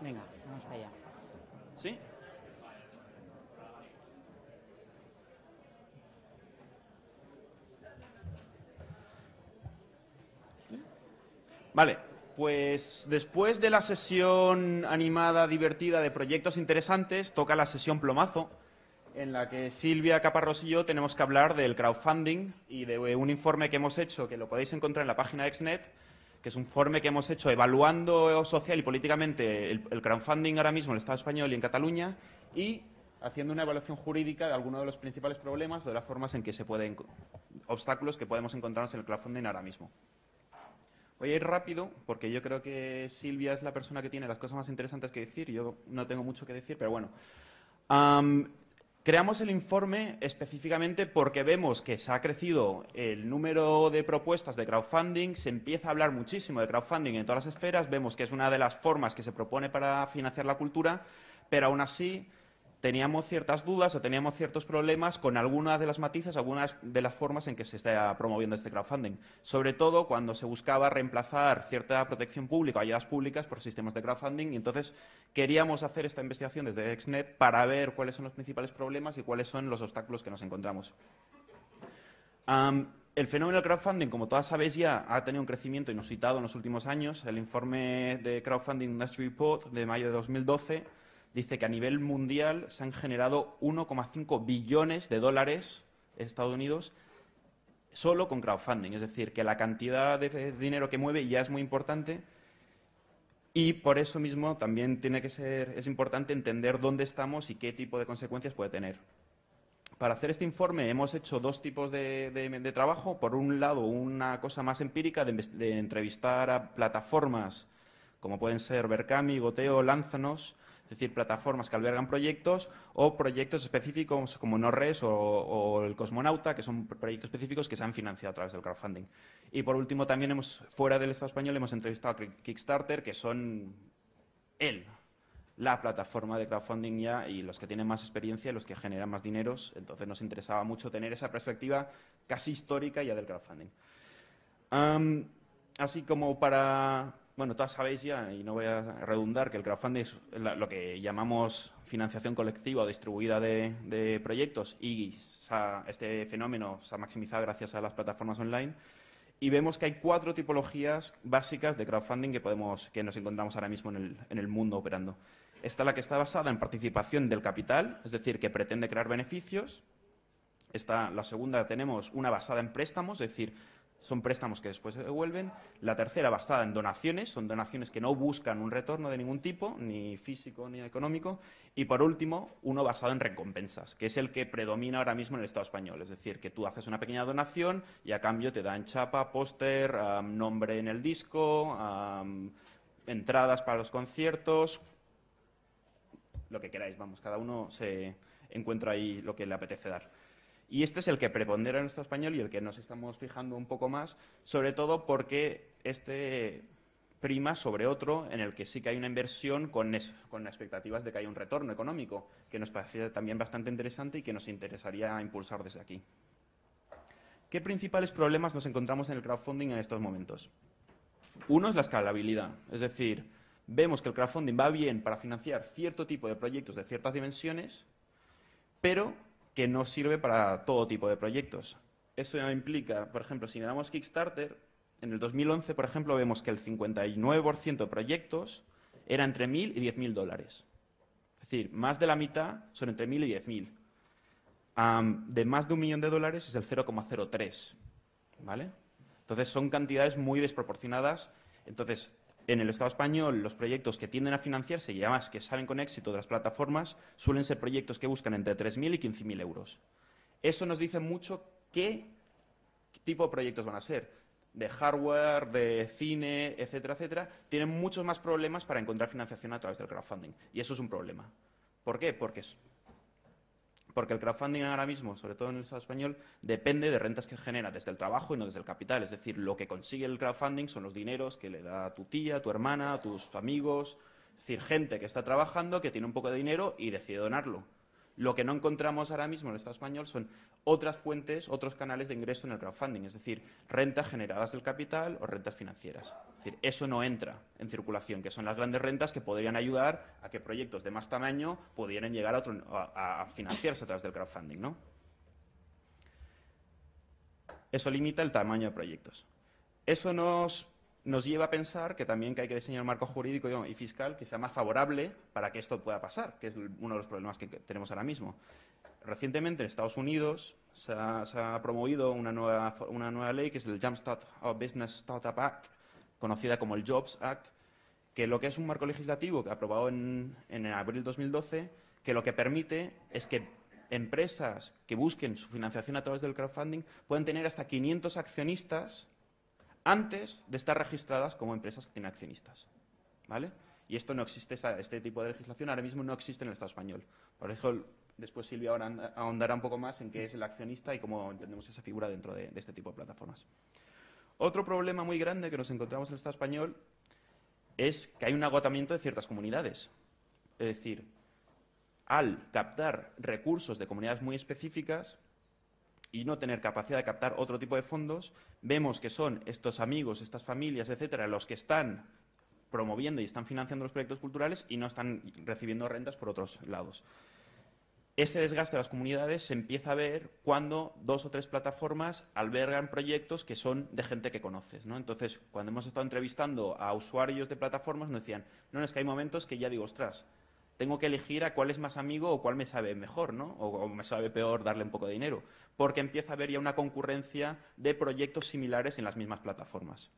Venga, vamos allá. ¿Sí? Vale, pues después de la sesión animada, divertida de proyectos interesantes, toca la sesión plomazo, en la que Silvia Caparrós y yo tenemos que hablar del crowdfunding y de un informe que hemos hecho, que lo podéis encontrar en la página de Exnet, que es un informe que hemos hecho evaluando social y políticamente el, el crowdfunding ahora mismo en el Estado español y en Cataluña y haciendo una evaluación jurídica de algunos de los principales problemas o de las formas en que se pueden, obstáculos que podemos encontrarnos en el crowdfunding ahora mismo. Voy a ir rápido porque yo creo que Silvia es la persona que tiene las cosas más interesantes que decir. Yo no tengo mucho que decir, pero bueno. Am, creamos el informe específicamente porque vemos que se ha crecido el número de propuestas de crowdfunding, se empieza a hablar muchísimo de crowdfunding en todas las esferas, vemos que es una de las formas que se propone para financiar la cultura, pero aún así teníamos ciertas dudas o teníamos ciertos problemas con algunas de las matices, algunas de las formas en que se está promoviendo este crowdfunding. Sobre todo cuando se buscaba reemplazar cierta protección pública o ayudas públicas por sistemas de crowdfunding. Y entonces queríamos hacer esta investigación desde Exnet para ver cuáles son los principales problemas y cuáles son los obstáculos que nos encontramos. El fenómeno del crowdfunding, como todas sabéis ya, ha tenido un crecimiento inusitado en los últimos años. El informe de Crowdfunding Industry Report de mayo de 2012 dice que a nivel mundial se han generado 1,5 billones de dólares Estados Unidos solo con crowdfunding. Es decir, que la cantidad de dinero que mueve ya es muy importante y por eso mismo también tiene que ser, es importante entender dónde estamos y qué tipo de consecuencias puede tener. Para hacer este informe hemos hecho dos tipos de, trabajo. Por un lado, una cosa más empírica de, de entrevistar a plataformas como pueden ser Berkami, Goteo, Lánzanos, decir, plataformas que albergan proyectos o proyectos específicos como NorRes o, el Cosmonauta, que son proyectos específicos que se han financiado a través del crowdfunding. Y por último, también hemos, fuera del Estado español, hemos entrevistado a Kickstarter, que son él, la plataforma de crowdfunding ya y los que tienen más experiencia y los que generan más dineros. Entonces nos interesaba mucho tener esa perspectiva casi histórica ya del crowdfunding. Así como para bueno, todas sabéis ya, y no voy a redundar, que el crowdfunding es lo que llamamos financiación colectiva o distribuida de, de proyectos y este fenómeno se ha maximizado gracias a las plataformas online. Y vemos que hay cuatro tipologías básicas de crowdfunding que, podemos, que nos encontramos ahora mismo en el, en el mundo operando. Esta es la que está basada en participación del capital, es decir, que pretende crear beneficios. Esta, la segunda tenemos una basada en préstamos, es decir, son préstamos que después se devuelven. La tercera, basada en donaciones, son donaciones que no buscan un retorno de ningún tipo, ni físico ni económico. Y por último, uno basado en recompensas, que es el que predomina ahora mismo en el Estado español. Es decir, que tú haces una pequeña donación y a cambio te dan chapa, póster, nombre en el disco, um, entradas para los conciertos, lo que queráis, vamos, cada uno se encuentra ahí lo que le apetece dar. Y este es el que prepondera en nuestro español y el que nos estamos fijando un poco más, sobre todo porque este prima sobre otro en el que sí que hay una inversión con, con expectativas de que haya un retorno económico, que nos parece también bastante interesante y que nos interesaría impulsar desde aquí. ¿Qué principales problemas nos encontramos en el crowdfunding en estos momentos? Uno es la escalabilidad, es decir, vemos que el crowdfunding va bien para financiar cierto tipo de proyectos de ciertas dimensiones, pero que no sirve para todo tipo de proyectos. Eso implica, por ejemplo, si miramos Kickstarter, en el 2011, por ejemplo, vemos que el 59% de proyectos era entre 1.000 y 10.000 dólares. Es decir, más de la mitad son entre 1.000 y 10.000. Um, de más de un millón de dólares es el 0,03. ¿Vale? Entonces, son cantidades muy desproporcionadas. Entonces, en el Estado español, los proyectos que tienden a financiarse y además que salen con éxito de las plataformas suelen ser proyectos que buscan entre 3.000 y 15.000 euros. Eso nos dice mucho qué tipo de proyectos van a ser. De hardware, de cine, etcétera, etcétera. Tienen muchos más problemas para encontrar financiación a través del crowdfunding. Y eso es un problema. ¿Por qué? Porque porque el crowdfunding ahora mismo, sobre todo en el Estado español, depende de rentas que genera desde el trabajo y no desde el capital. Es decir, lo que consigue el crowdfunding son los dineros que le da tu tía, tu hermana, tus amigos, es decir, gente que está trabajando, que tiene un poco de dinero y decide donarlo. Lo que no encontramos ahora mismo en el Estado español son otras fuentes, otros canales de ingreso en el crowdfunding, es decir, rentas generadas del capital o rentas financieras. Es decir, eso no entra en circulación, que son las grandes rentas que podrían ayudar a que proyectos de más tamaño pudieran llegar a, financiarse a través del crowdfunding. ¿no? Eso limita el tamaño de proyectos. Eso nos nos lleva a pensar que también hay que diseñar un marco jurídico y fiscal que sea más favorable para que esto pueda pasar, que es uno de los problemas que tenemos ahora mismo. Recientemente en Estados Unidos se ha, promovido una nueva, ley que es el Jumpstart of Business Startup Act, conocida como el Jobs Act, que lo que es un marco legislativo que aprobado en, en abril 2012, que lo que permite es que empresas que busquen su financiación a través del crowdfunding pueden tener hasta 500 accionistas antes de estar registradas como empresas que tienen accionistas. ¿Vale? Y esto no existe, este tipo de legislación ahora mismo no existe en el Estado español. Por eso después Silvia ahora ahondará un poco más en qué es el accionista y cómo entendemos esa figura dentro de, de este tipo de plataformas. Otro problema muy grande que nos encontramos en el Estado español es que hay un agotamiento de ciertas comunidades. Es decir, al captar recursos de comunidades muy específicas, y no tener capacidad de captar otro tipo de fondos, vemos que son estos amigos, estas familias, etcétera, los que están promoviendo y están financiando los proyectos culturales y no están recibiendo rentas por otros lados. Ese desgaste de las comunidades se empieza a ver cuando dos o tres plataformas albergan proyectos que son de gente que conoces. ¿no? Entonces, cuando hemos estado entrevistando a usuarios de plataformas, nos decían, no, es que hay momentos que ya digo, ostras, tengo que elegir a cuál es más amigo o cuál me sabe mejor, ¿no? O, me sabe peor darle un poco de dinero, porque empieza a haber ya una concurrencia de proyectos similares en las mismas plataformas.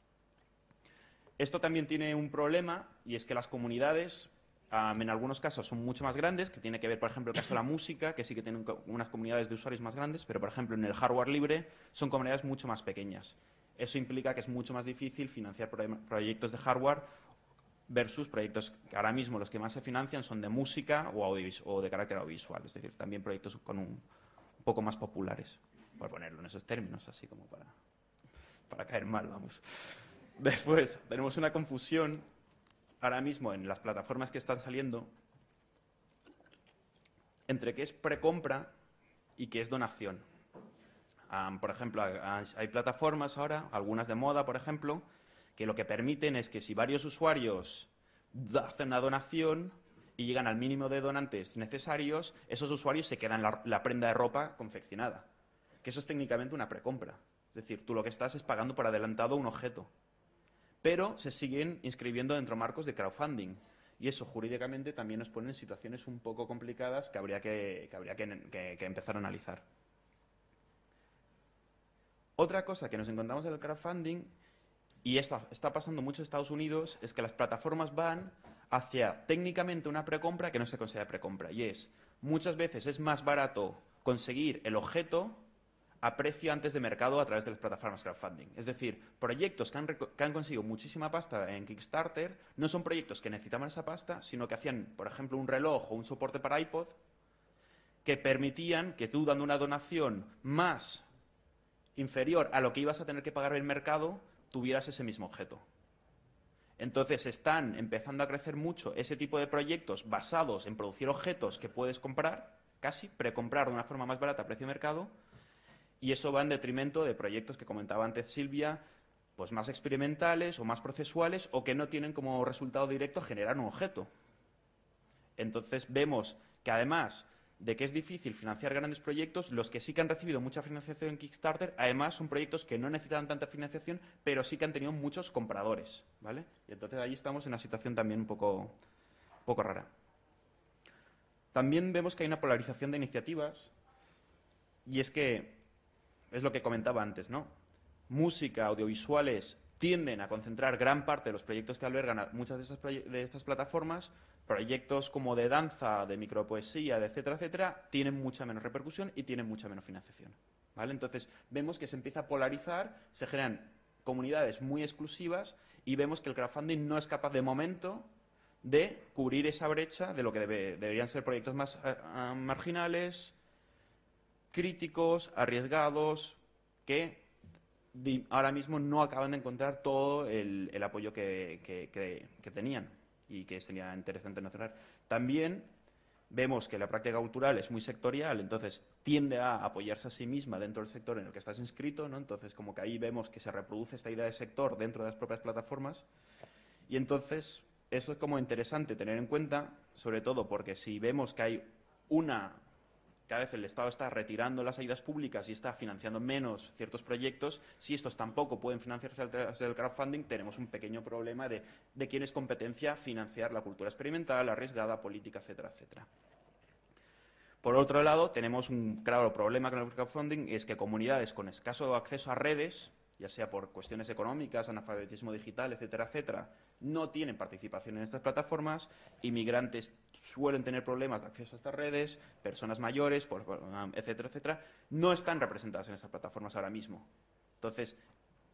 Esto también tiene un problema y es que las comunidades en algunos casos son mucho más grandes, que tiene que ver, por ejemplo, el caso de la música, que sí que tienen unas comunidades de usuarios más grandes, pero, por ejemplo, en el hardware libre son comunidades mucho más pequeñas. Eso implica que es mucho más difícil financiar proyectos de hardware versus proyectos que ahora mismo los que más se financian son de música o, o de carácter audiovisual, es decir, también proyectos con un, poco más populares, por ponerlo en esos términos, así como para, para caer mal, vamos. Después, tenemos una confusión ahora mismo en las plataformas que están saliendo entre qué es precompra y qué es donación. por ejemplo, hay plataformas ahora, algunas de moda, por ejemplo, que lo que permiten es que si varios usuarios hacen una donación y llegan al mínimo de donantes necesarios, esos usuarios se quedan la, prenda de ropa confeccionada. Que eso es técnicamente una precompra. Es decir, tú lo que estás es pagando por adelantado un objeto. Pero se siguen inscribiendo dentro de marcos de crowdfunding. Y eso jurídicamente también nos pone en situaciones un poco complicadas que habría que, habría que empezar a analizar. Otra cosa que nos encontramos en el crowdfunding y esto está pasando mucho en Estados Unidos, es que las plataformas van hacia técnicamente una precompra que no se considera precompra. Y es, muchas veces es más barato conseguir el objeto a precio antes de mercado a través de las plataformas crowdfunding. Es decir, proyectos que han, que han, conseguido muchísima pasta en Kickstarter no son proyectos que necesitaban esa pasta, sino que hacían, por ejemplo, un reloj o un soporte para iPod que permitían que tú, dando una donación más inferior a lo que ibas a tener que pagar en el mercado, tuvieras ese mismo objeto. Entonces están empezando a crecer mucho ese tipo de proyectos basados en producir objetos que puedes comprar, casi precomprar de una forma más barata a precio de mercado, y eso va en detrimento de proyectos que comentaba antes Silvia, pues más experimentales o más procesuales o que no tienen como resultado directo generar un objeto. Entonces vemos que además de que es difícil financiar grandes proyectos, los que sí que han recibido mucha financiación en Kickstarter, además son proyectos que no necesitan tanta financiación, pero sí que han tenido muchos compradores, ¿vale? Y entonces ahí estamos en una situación también un poco, poco rara. También vemos que hay una polarización de iniciativas, y es que, es lo que comentaba antes, ¿no? Música, audiovisuales, tienden a concentrar gran parte de los proyectos que albergan muchas de, esas de estas plataformas, proyectos como de danza, de micropoesía, de etcétera, etcétera, tienen mucha menos repercusión y tienen mucha menos financiación. ¿vale? Entonces, vemos que se empieza a polarizar, se crean comunidades muy exclusivas y vemos que el crowdfunding no es capaz de momento de cubrir esa brecha de lo que deberían ser proyectos más eh, ah, marginales, críticos, arriesgados, que ahora mismo no acaban de encontrar todo el, apoyo que, tenían y que sería interesante mencionar. También vemos que la práctica cultural es muy sectorial, entonces tiende a apoyarse a sí misma dentro del sector en el que estás inscrito, ¿no? Entonces, como que ahí vemos que se reproduce esta idea de sector dentro de las propias plataformas. Y entonces, eso es como interesante tener en cuenta, sobre todo porque si vemos que hay una cada vez el Estado está retirando las ayudas públicas y está financiando menos ciertos proyectos, si estos tampoco pueden financiarse a través del crowdfunding, tenemos un pequeño problema de, de quién es competencia financiar la cultura experimental, arriesgada, política, etcétera, etcétera. Por otro lado, tenemos un claro problema con el crowdfunding, es que comunidades con escaso acceso a redes, ya sea por cuestiones económicas, analfabetismo digital, etcétera, etcétera, no tienen participación en estas plataformas, inmigrantes suelen tener problemas de acceso a estas redes, personas mayores, etcétera, etcétera, no están representadas en estas plataformas ahora mismo. Entonces,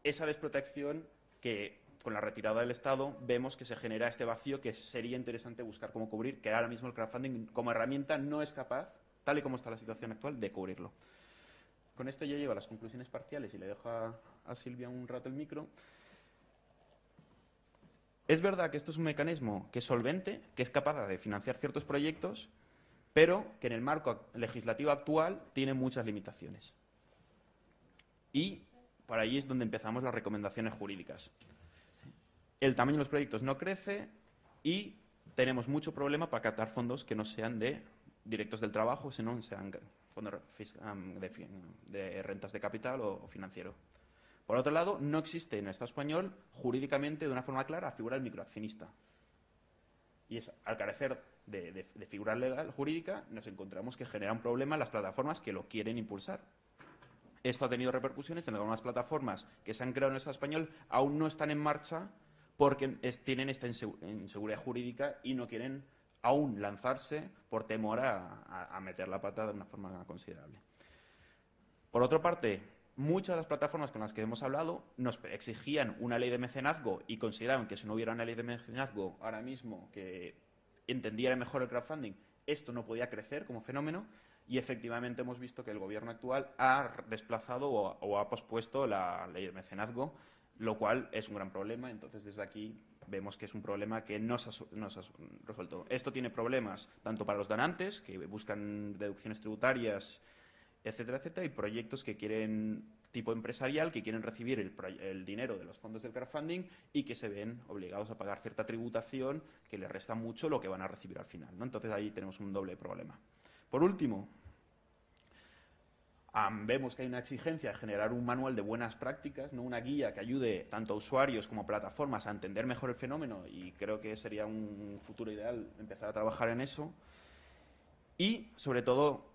esa desprotección que con la retirada del Estado vemos que se genera este vacío que sería interesante buscar cómo cubrir, que ahora mismo el crowdfunding como herramienta no es capaz, tal y como está la situación actual, de cubrirlo. Con esto ya llego a las conclusiones parciales y le dejo a, Silvia un rato el micro. Es verdad que esto es un mecanismo que es solvente, que es capaz de financiar ciertos proyectos, pero que en el marco legislativo actual tiene muchas limitaciones. Y por ahí es donde empezamos las recomendaciones jurídicas. El tamaño de los proyectos no crece y tenemos mucho problema para captar fondos que no sean de directos del trabajo, sino sean fondos de, rentas de capital o, financiero. Por otro lado, no existe en el Estado español jurídicamente de una forma clara la figura del microaccionista. Y es, al carecer de, figura legal jurídica, nos encontramos que genera un problema en las plataformas que lo quieren impulsar. Esto ha tenido repercusiones en algunas plataformas que se han creado en el Estado español, aún no están en marcha porque tienen esta inseguridad jurídica y no quieren aún lanzarse por temor a, meter la pata de una forma considerable. Por otra parte, muchas de las plataformas con las que hemos hablado nos exigían una ley de mecenazgo y consideraban que si no hubiera una ley de mecenazgo ahora mismo que entendiera mejor el crowdfunding, esto no podía crecer como fenómeno y efectivamente hemos visto que el gobierno actual ha desplazado o ha pospuesto la ley de mecenazgo, lo cual es un gran problema. Entonces, desde aquí vemos que es un problema que no se, ha, resuelto. Esto tiene problemas tanto para los donantes, que buscan deducciones tributarias, etcétera, etcétera, y proyectos que quieren tipo empresarial, que quieren recibir el, dinero de los fondos del crowdfunding y que se ven obligados a pagar cierta tributación que les resta mucho lo que van a recibir al final. ¿no? Entonces ahí tenemos un doble problema. Por último, vemos que hay una exigencia de generar un manual de buenas prácticas, ¿no? una guía que ayude tanto a usuarios como a plataformas a entender mejor el fenómeno y creo que sería un futuro ideal empezar a trabajar en eso. Y, sobre todo,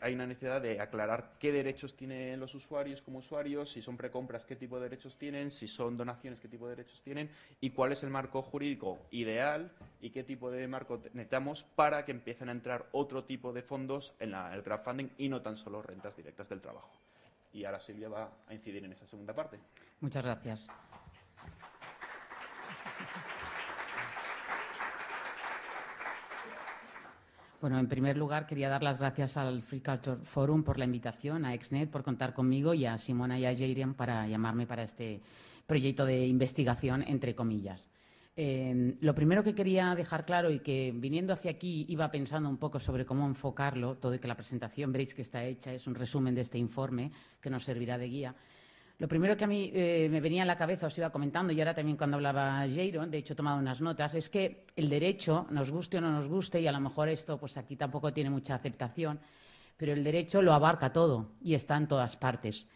hay una necesidad de aclarar qué derechos tienen los usuarios como usuarios, si son precompras, qué tipo de derechos tienen, si son donaciones, qué tipo de derechos tienen y cuál es el marco jurídico ideal y qué tipo de marco necesitamos para que empiecen a entrar otro tipo de fondos en el crowdfunding y no tan solo rentas directas del trabajo. Y ahora Silvia va a incidir en esa segunda parte. Muchas gracias. Bueno, en primer lugar, quería dar las gracias al Free Culture Forum por la invitación, a Exnet por contar conmigo y a Simona y a Jairian para llamarme para este proyecto de investigación, entre comillas. Eh, lo primero que quería dejar claro y que viniendo hacia aquí iba pensando un poco sobre cómo enfocarlo, todo y que la presentación veréis que está hecha, es un resumen de este informe que nos servirá de guía. Lo primero que a mí eh, me venía a la cabeza, os iba comentando, y ahora también cuando hablaba Jairo, de hecho he tomado unas notas, es que el derecho, nos guste o no nos guste, y a lo mejor esto pues aquí tampoco tiene mucha aceptación, pero el derecho lo abarca todo y está en todas partes.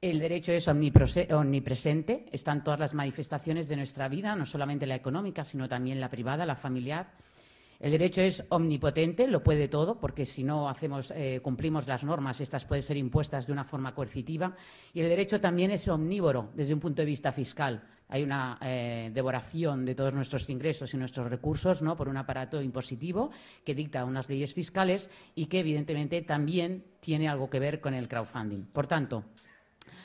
El derecho es omnipresente, está en todas las manifestaciones de nuestra vida, no solamente la económica, sino también la privada, la familiar el derecho es omnipotente, lo puede todo, porque si no hacemos, eh, cumplimos las normas, estas pueden ser impuestas de una forma coercitiva. Y el derecho también es omnívoro desde un punto de vista fiscal. Hay una eh, devoración de todos nuestros ingresos y nuestros recursos ¿no? por un aparato impositivo que dicta unas leyes fiscales y que, evidentemente, también tiene algo que ver con el crowdfunding. Por tanto,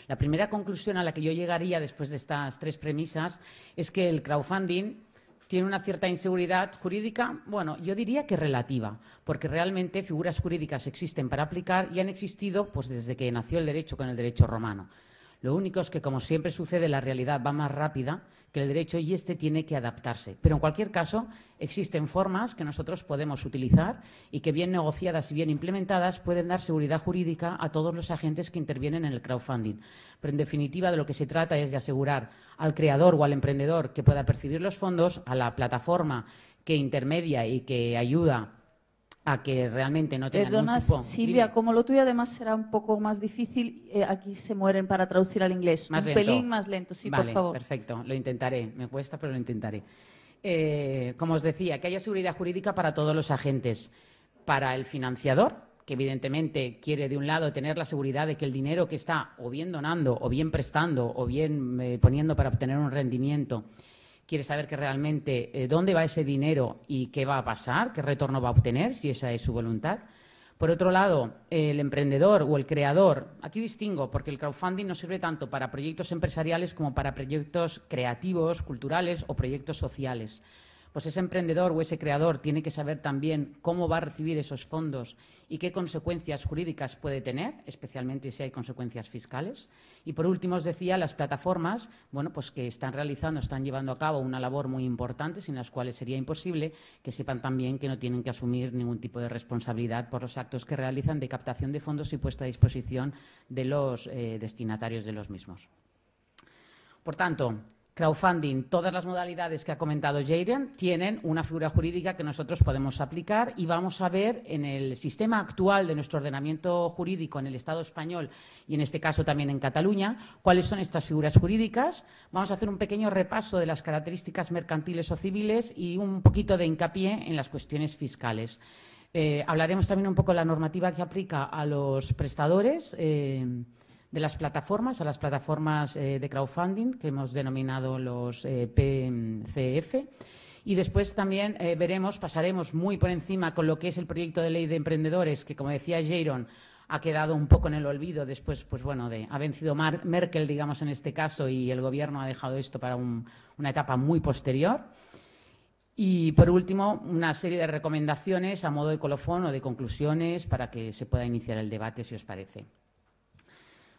la primera conclusión a la que yo llegaría después de estas tres premisas es que el crowdfunding tiene una cierta inseguridad jurídica, bueno, yo diría que relativa, porque realmente figuras jurídicas existen para aplicar y han existido pues, desde que nació el derecho con el derecho romano. Lo único es que, como siempre sucede, la realidad va más rápida que el derecho y este tiene que adaptarse. Pero en cualquier caso, existen formas que nosotros podemos utilizar y que bien negociadas y bien implementadas pueden dar seguridad jurídica a todos los agentes que intervienen en el crowdfunding. Pero en definitiva de lo que se trata es de asegurar al creador o al emprendedor que pueda percibir los fondos, a la plataforma que intermedia y que ayuda a que realmente no tenga Perdona, ningún tipo... Silvia, Dime. como lo tuyo además será un poco más difícil, eh, aquí se mueren para traducir al inglés. Más un lento. pelín más lento, sí, vale, por favor. Perfecto, lo intentaré. Me cuesta, pero lo intentaré. Eh, como os decía, que haya seguridad jurídica para todos los agentes. Para el financiador, que evidentemente quiere de un lado tener la seguridad de que el dinero que está o bien donando, o bien prestando, o bien eh, poniendo para obtener un rendimiento, quiere saber que realmente eh, dónde va ese dinero y qué va a pasar, qué retorno va a obtener, si esa es su voluntad. Por otro lado, el emprendedor o el creador, aquí distingo porque el crowdfunding no sirve tanto para proyectos empresariales como para proyectos creativos, culturales o proyectos sociales. Pues ese emprendedor o ese creador tiene que saber también cómo va a recibir esos fondos y qué consecuencias jurídicas puede tener, especialmente si hay consecuencias fiscales. Y por último, os decía, las plataformas, bueno, pues que están realizando, están llevando a cabo una labor muy importante, sin las cuales sería imposible que sepan también que no tienen que asumir ningún tipo de responsabilidad por los actos que realizan de captación de fondos y puesta a disposición de los eh, destinatarios de los mismos. Por tanto, crowdfunding, todas las modalidades que ha comentado Jayden tienen una figura jurídica que nosotros podemos aplicar y vamos a ver en el sistema actual de nuestro ordenamiento jurídico en el Estado español y en este caso también en Cataluña cuáles son estas figuras jurídicas. Vamos a hacer un pequeño repaso de las características mercantiles o civiles y un poquito de hincapié en las cuestiones fiscales. Eh, hablaremos también un poco de la normativa que aplica a los prestadores. eh, de las plataformas, a las plataformas eh, de crowdfunding que hemos denominado los eh, PCF. Y después también eh, veremos, pasaremos muy por encima con lo que es el proyecto de ley de emprendedores, que como decía Jaron, ha quedado un poco en el olvido después, pues bueno, de, ha vencido Merkel, digamos, en este caso, y el gobierno ha dejado esto para un- una etapa muy posterior. Y por último, una serie de recomendaciones a modo de colofón o de conclusiones para que se pueda iniciar el debate, si os parece.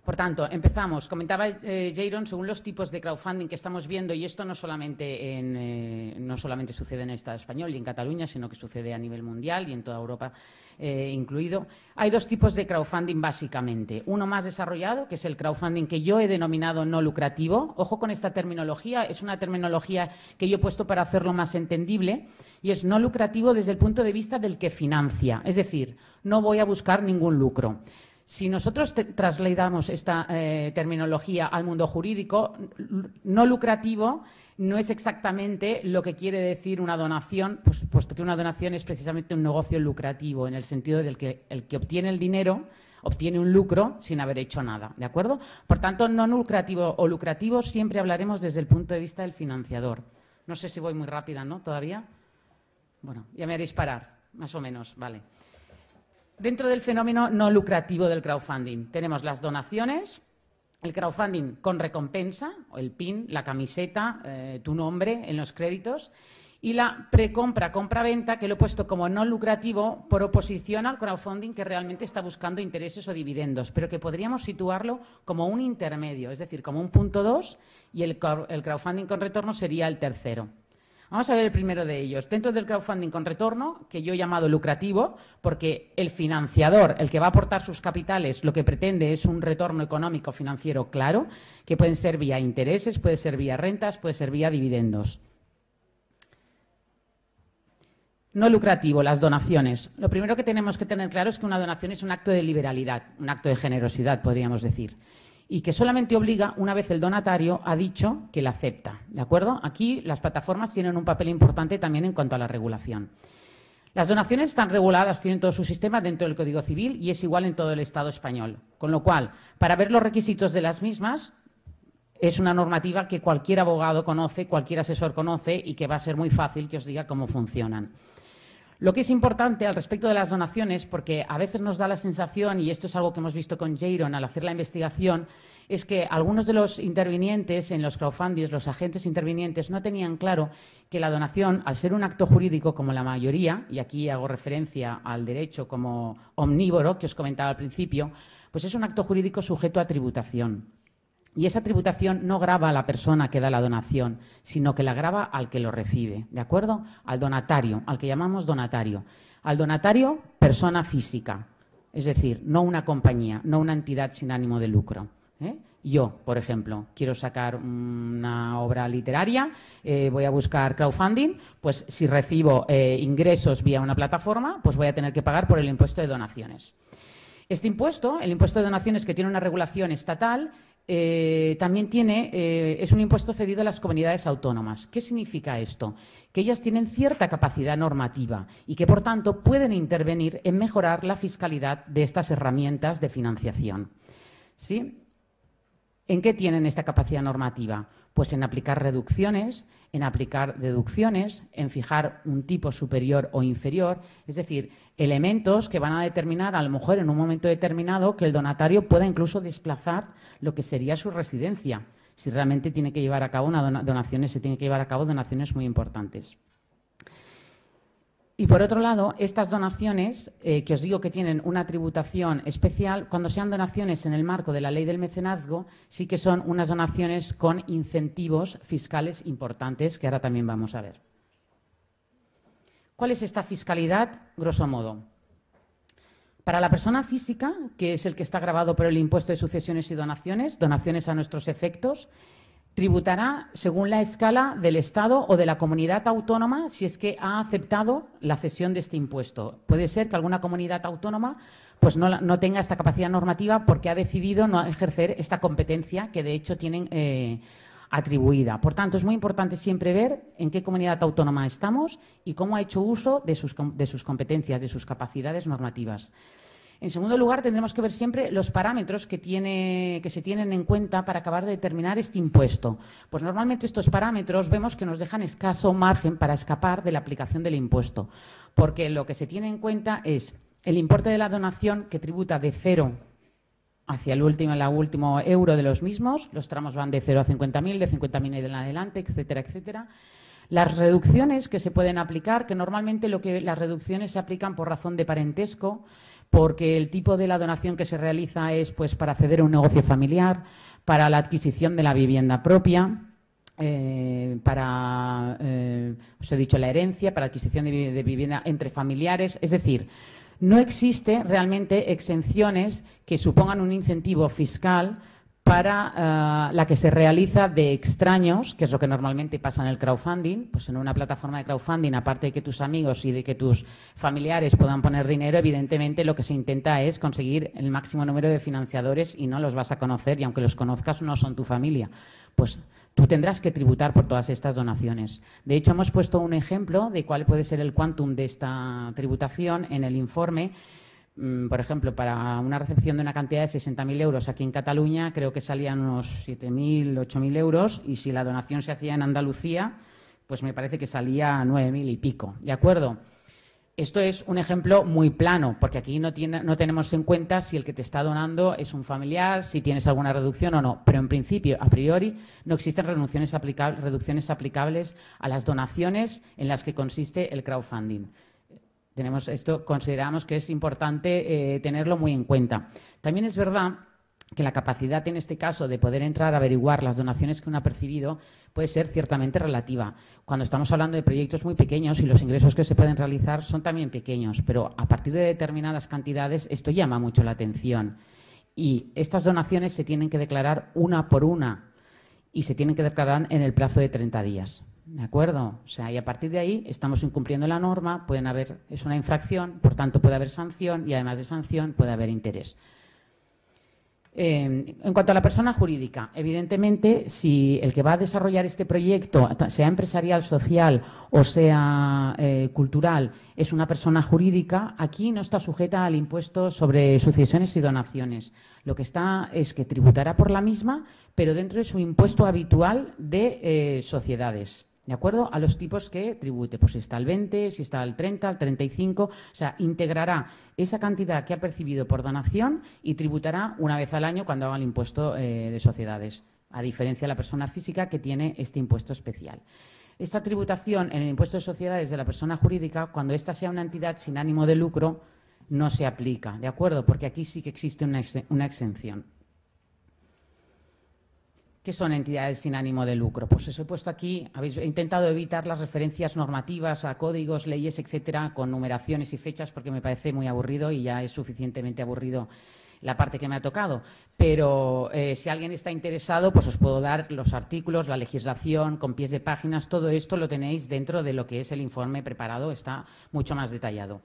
Por tanto, empezamos. Comentaba eh, Jaron según los tipos de crowdfunding que estamos viendo, y esto no solamente, en, eh, no solamente sucede en el Estado español y en Cataluña, sino que sucede a nivel mundial y en toda Europa eh, incluido. Hay dos tipos de crowdfunding básicamente. Uno más desarrollado, que es el crowdfunding que yo he denominado no lucrativo. Ojo con esta terminología, es una terminología que yo he puesto para hacerlo más entendible, y es no lucrativo desde el punto de vista del que financia. Es decir, no voy a buscar ningún lucro. Si nosotros trasladamos esta eh, terminología al mundo jurídico, no lucrativo no es exactamente lo que quiere decir una donación, pues, puesto que una donación es precisamente un negocio lucrativo, en el sentido del que el que obtiene el dinero obtiene un lucro sin haber hecho nada, ¿de acuerdo? Por tanto, no lucrativo o lucrativo siempre hablaremos desde el punto de vista del financiador. No sé si voy muy rápida, ¿no? ¿Todavía? Bueno, ya me haréis parar, más o menos, vale. Dentro del fenómeno no lucrativo del crowdfunding tenemos las donaciones, el crowdfunding con recompensa, el PIN, la camiseta, eh, tu nombre en los créditos, y la precompra, compra-venta, que lo he puesto como no lucrativo por oposición al crowdfunding que realmente está buscando intereses o dividendos, pero que podríamos situarlo como un intermedio, es decir, como un punto dos, y el crowdfunding con retorno sería el tercero. Vamos a ver el primero de ellos. Dentro del crowdfunding con retorno, que yo he llamado lucrativo, porque el financiador, el que va a aportar sus capitales, lo que pretende es un retorno económico financiero claro, que pueden ser vía intereses, puede ser vía rentas, puede ser vía dividendos. No lucrativo, las donaciones. Lo primero que tenemos que tener claro es que una donación es un acto de liberalidad, un acto de generosidad, podríamos decir y que solamente obliga una vez el donatario ha dicho que la acepta. ¿De acuerdo? Aquí las plataformas tienen un papel importante también en cuanto a la regulación. Las donaciones están reguladas, tienen todo su sistema dentro del Código Civil y es igual en todo el Estado español. Con lo cual, para ver los requisitos de las mismas, es una normativa que cualquier abogado conoce, cualquier asesor conoce y que va a ser muy fácil que os diga cómo funcionan. Lo que es importante al respecto de las donaciones, porque a veces nos da la sensación, y esto es algo que hemos visto con Jaron al hacer la investigación, es que algunos de los intervinientes en los crowdfundings, los agentes intervinientes, no tenían claro que la donación, al ser un acto jurídico como la mayoría, y aquí hago referencia al derecho como omnívoro que os comentaba al principio, pues es un acto jurídico sujeto a tributación. Y esa tributación no grava a la persona que da la donación, sino que la grava al que lo recibe, ¿de acuerdo? Al donatario, al que llamamos donatario. Al donatario, persona física, es decir, no una compañía, no una entidad sin ánimo de lucro. ¿eh? Yo, por ejemplo, quiero sacar una obra literaria, eh, voy a buscar crowdfunding, pues si recibo eh, ingresos vía una plataforma, pues voy a tener que pagar por el impuesto de donaciones. Este impuesto, el impuesto de donaciones que tiene una regulación estatal, eh, también tiene, eh, es un impuesto cedido a las comunidades autónomas. ¿Qué significa esto? Que ellas tienen cierta capacidad normativa y que, por tanto, pueden intervenir en mejorar la fiscalidad de estas herramientas de financiación. ¿Sí? ¿En qué tienen esta capacidad normativa? Pues en aplicar reducciones, en aplicar deducciones, en fijar un tipo superior o inferior, es decir, elementos que van a determinar, a lo mejor en un momento determinado, que el donatario pueda incluso desplazar lo que sería su residencia, si realmente tiene que llevar a cabo una donaciones, se tiene que llevar a cabo donaciones muy importantes. Y por otro lado, estas donaciones, eh, que os digo que tienen una tributación especial, cuando sean donaciones en el marco de la ley del mecenazgo, sí que son unas donaciones con incentivos fiscales importantes, que ahora también vamos a ver. ¿Cuál es esta fiscalidad, grosso modo? Para la persona física, que es el que está grabado por el impuesto de sucesiones y donaciones, donaciones a nuestros efectos, tributará según la escala del Estado o de la comunidad autónoma si es que ha aceptado la cesión de este impuesto. Puede ser que alguna comunidad autónoma pues no, tenga esta capacidad normativa porque ha decidido no ejercer esta competencia que de hecho tienen eh, atribuida. Por tanto, es muy importante siempre ver en qué comunidad autónoma estamos y cómo ha hecho uso de sus, de sus competencias, de sus capacidades normativas. En segundo lugar, tendremos que ver siempre los parámetros que, se tienen en cuenta para acabar de determinar este impuesto. Pues normalmente estos parámetros vemos que nos dejan escaso margen para escapar de la aplicación del impuesto, porque lo que se tiene en cuenta es el importe de la donación que tributa de cero hacia el último, el último euro de los mismos, los tramos van de cero a 50.000, de 50.000 en adelante, etcétera, etcétera. Las reducciones que se pueden aplicar, que normalmente lo que las reducciones se aplican por razón de parentesco, porque el tipo de la donación que se realiza es pues, para acceder a un negocio familiar, para la adquisición de la vivienda propia, eh, para, eh, os he dicho, la herencia, para adquisición de, vivienda entre familiares. Es decir, no existe realmente exenciones que supongan un incentivo fiscal para eh, la que se realiza de extraños, que es lo que normalmente pasa en el crowdfunding, pues en una plataforma de crowdfunding, aparte de que tus amigos y de que tus familiares puedan poner dinero, evidentemente lo que se intenta es conseguir el máximo número de financiadores y no los vas a conocer y aunque los conozcas no son tu familia. Pues tú tendrás que tributar por todas estas donaciones. De hecho, hemos puesto un ejemplo de cuál puede ser el quantum de esta tributación en el informe Mm, por ejemplo, para una recepción de una cantidad de 60.000 euros aquí en Cataluña, creo que salían unos 7.000, 8.000 euros, y si la donación se hacía en Andalucía, pues me parece que salía 9.000 y pico. ¿De acuerdo? Esto es un ejemplo muy plano, porque aquí no, tenemos en cuenta si el que te está donando es un familiar, si tienes alguna reducción o no. Pero en principio, a priori, no existen reducciones aplicables a las donaciones en las que consiste el crowdfunding. Tenemos esto, consideramos que es importante eh, tenerlo muy en cuenta. También es verdad que la capacidad en este caso de poder entrar a averiguar las donaciones que uno ha percibido puede ser ciertamente relativa. Cuando estamos hablando de proyectos muy pequeños y los ingresos que se pueden realizar son también pequeños, pero a partir de determinadas cantidades esto llama mucho la atención. Y estas donaciones se tienen que declarar una por una y se tienen que declarar en el plazo de 30 días. ¿De acuerdo? O sea, y a partir de ahí estamos incumpliendo la norma, pueden haber, es una infracción, por tanto puede haber sanción y además de sanción puede haber interés. Eh, en cuanto a la persona jurídica, evidentemente, si el que va a desarrollar este proyecto, sea empresarial, social o sea eh, cultural, es una persona jurídica, aquí no está sujeta al impuesto sobre sucesiones y donaciones. Lo que está es que tributará por la misma, pero dentro de su impuesto habitual de eh, sociedades. ¿De acuerdo? A los tipos que tribute. Pues si está al 20, si está al 30, al 35. O sea, integrará esa cantidad que ha percibido por donación y tributará una vez al año cuando haga el impuesto eh, de sociedades, a diferencia de la persona física que tiene este impuesto especial. Esta tributación en el impuesto de sociedades de la persona jurídica, cuando ésta sea una entidad sin ánimo de lucro, no se aplica, ¿de acuerdo? Porque aquí sí que existe una exención. ¿Qué son entidades sin ánimo de lucro? Pues os he puesto aquí, habéis intentado evitar las referencias normativas a códigos, leyes, etcétera, con numeraciones y fechas, porque me parece muy aburrido y ya es suficientemente aburrido la parte que me ha tocado. Pero eh, si alguien está interesado, pues os puedo dar los artículos, la legislación, con pies de páginas, todo esto lo tenéis dentro de lo que es el informe preparado, está mucho más detallado.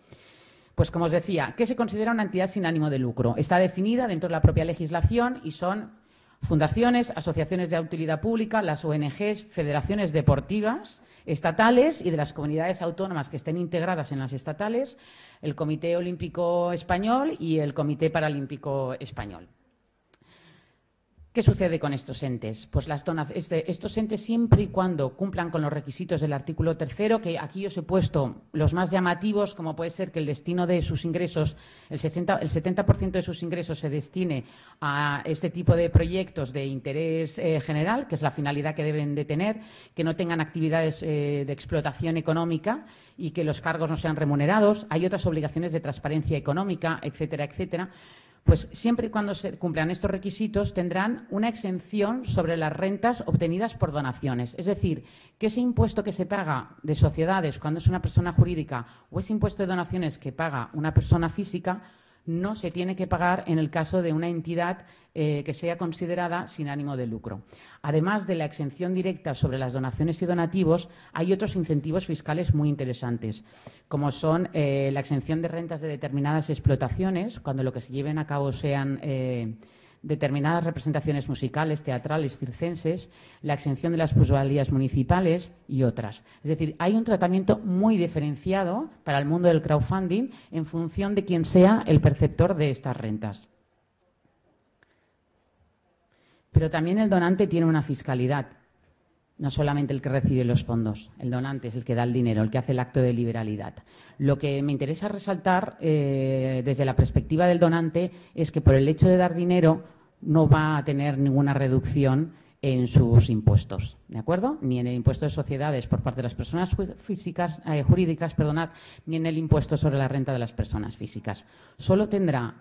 Pues como os decía, ¿qué se considera una entidad sin ánimo de lucro? Está definida dentro de la propia legislación y son fundaciones, asociaciones de utilidad pública, las ONGs, federaciones deportivas estatales y de las comunidades autónomas que estén integradas en las estatales, el Comité Olímpico Español y el Comité Paralímpico Español. ¿Qué sucede con estos entes? Pues las este, estos entes siempre y cuando cumplan con los requisitos del artículo tercero, que aquí os he puesto los más llamativos, como puede ser que el destino de sus ingresos, el, 60, el 70% de sus ingresos se destine a este tipo de proyectos de interés eh, general, que es la finalidad que deben de tener, que no tengan actividades eh, de explotación económica y que los cargos no sean remunerados. Hay otras obligaciones de transparencia económica, etcétera, etcétera pues siempre y cuando se cumplan estos requisitos tendrán una exención sobre las rentas obtenidas por donaciones. Es decir, que ese impuesto que se paga de sociedades cuando es una persona jurídica o ese impuesto de donaciones que paga una persona física no se tiene que pagar en el caso de una entidad eh, que sea considerada sin ánimo de lucro. Además de la exención directa sobre las donaciones y donativos, hay otros incentivos fiscales muy interesantes, como son eh, la exención de rentas de determinadas explotaciones, cuando lo que se lleven a cabo sean eh, determinadas representaciones musicales, teatrales, circenses, la exención de las plusvalías municipales y otras. Es decir, hay un tratamiento muy diferenciado para el mundo del crowdfunding en función de quién sea el perceptor de estas rentas. Pero también el donante tiene una fiscalidad, no solamente el que recibe los fondos, el donante es el que da el dinero, el que hace el acto de liberalidad. Lo que me interesa resaltar eh, desde la perspectiva del donante es que por el hecho de dar dinero no va a tener ninguna reducción en sus impuestos, ¿de acuerdo? Ni en el impuesto de sociedades por parte de las personas físicas, eh, jurídicas, perdonad, ni en el impuesto sobre la renta de las personas físicas. Solo tendrá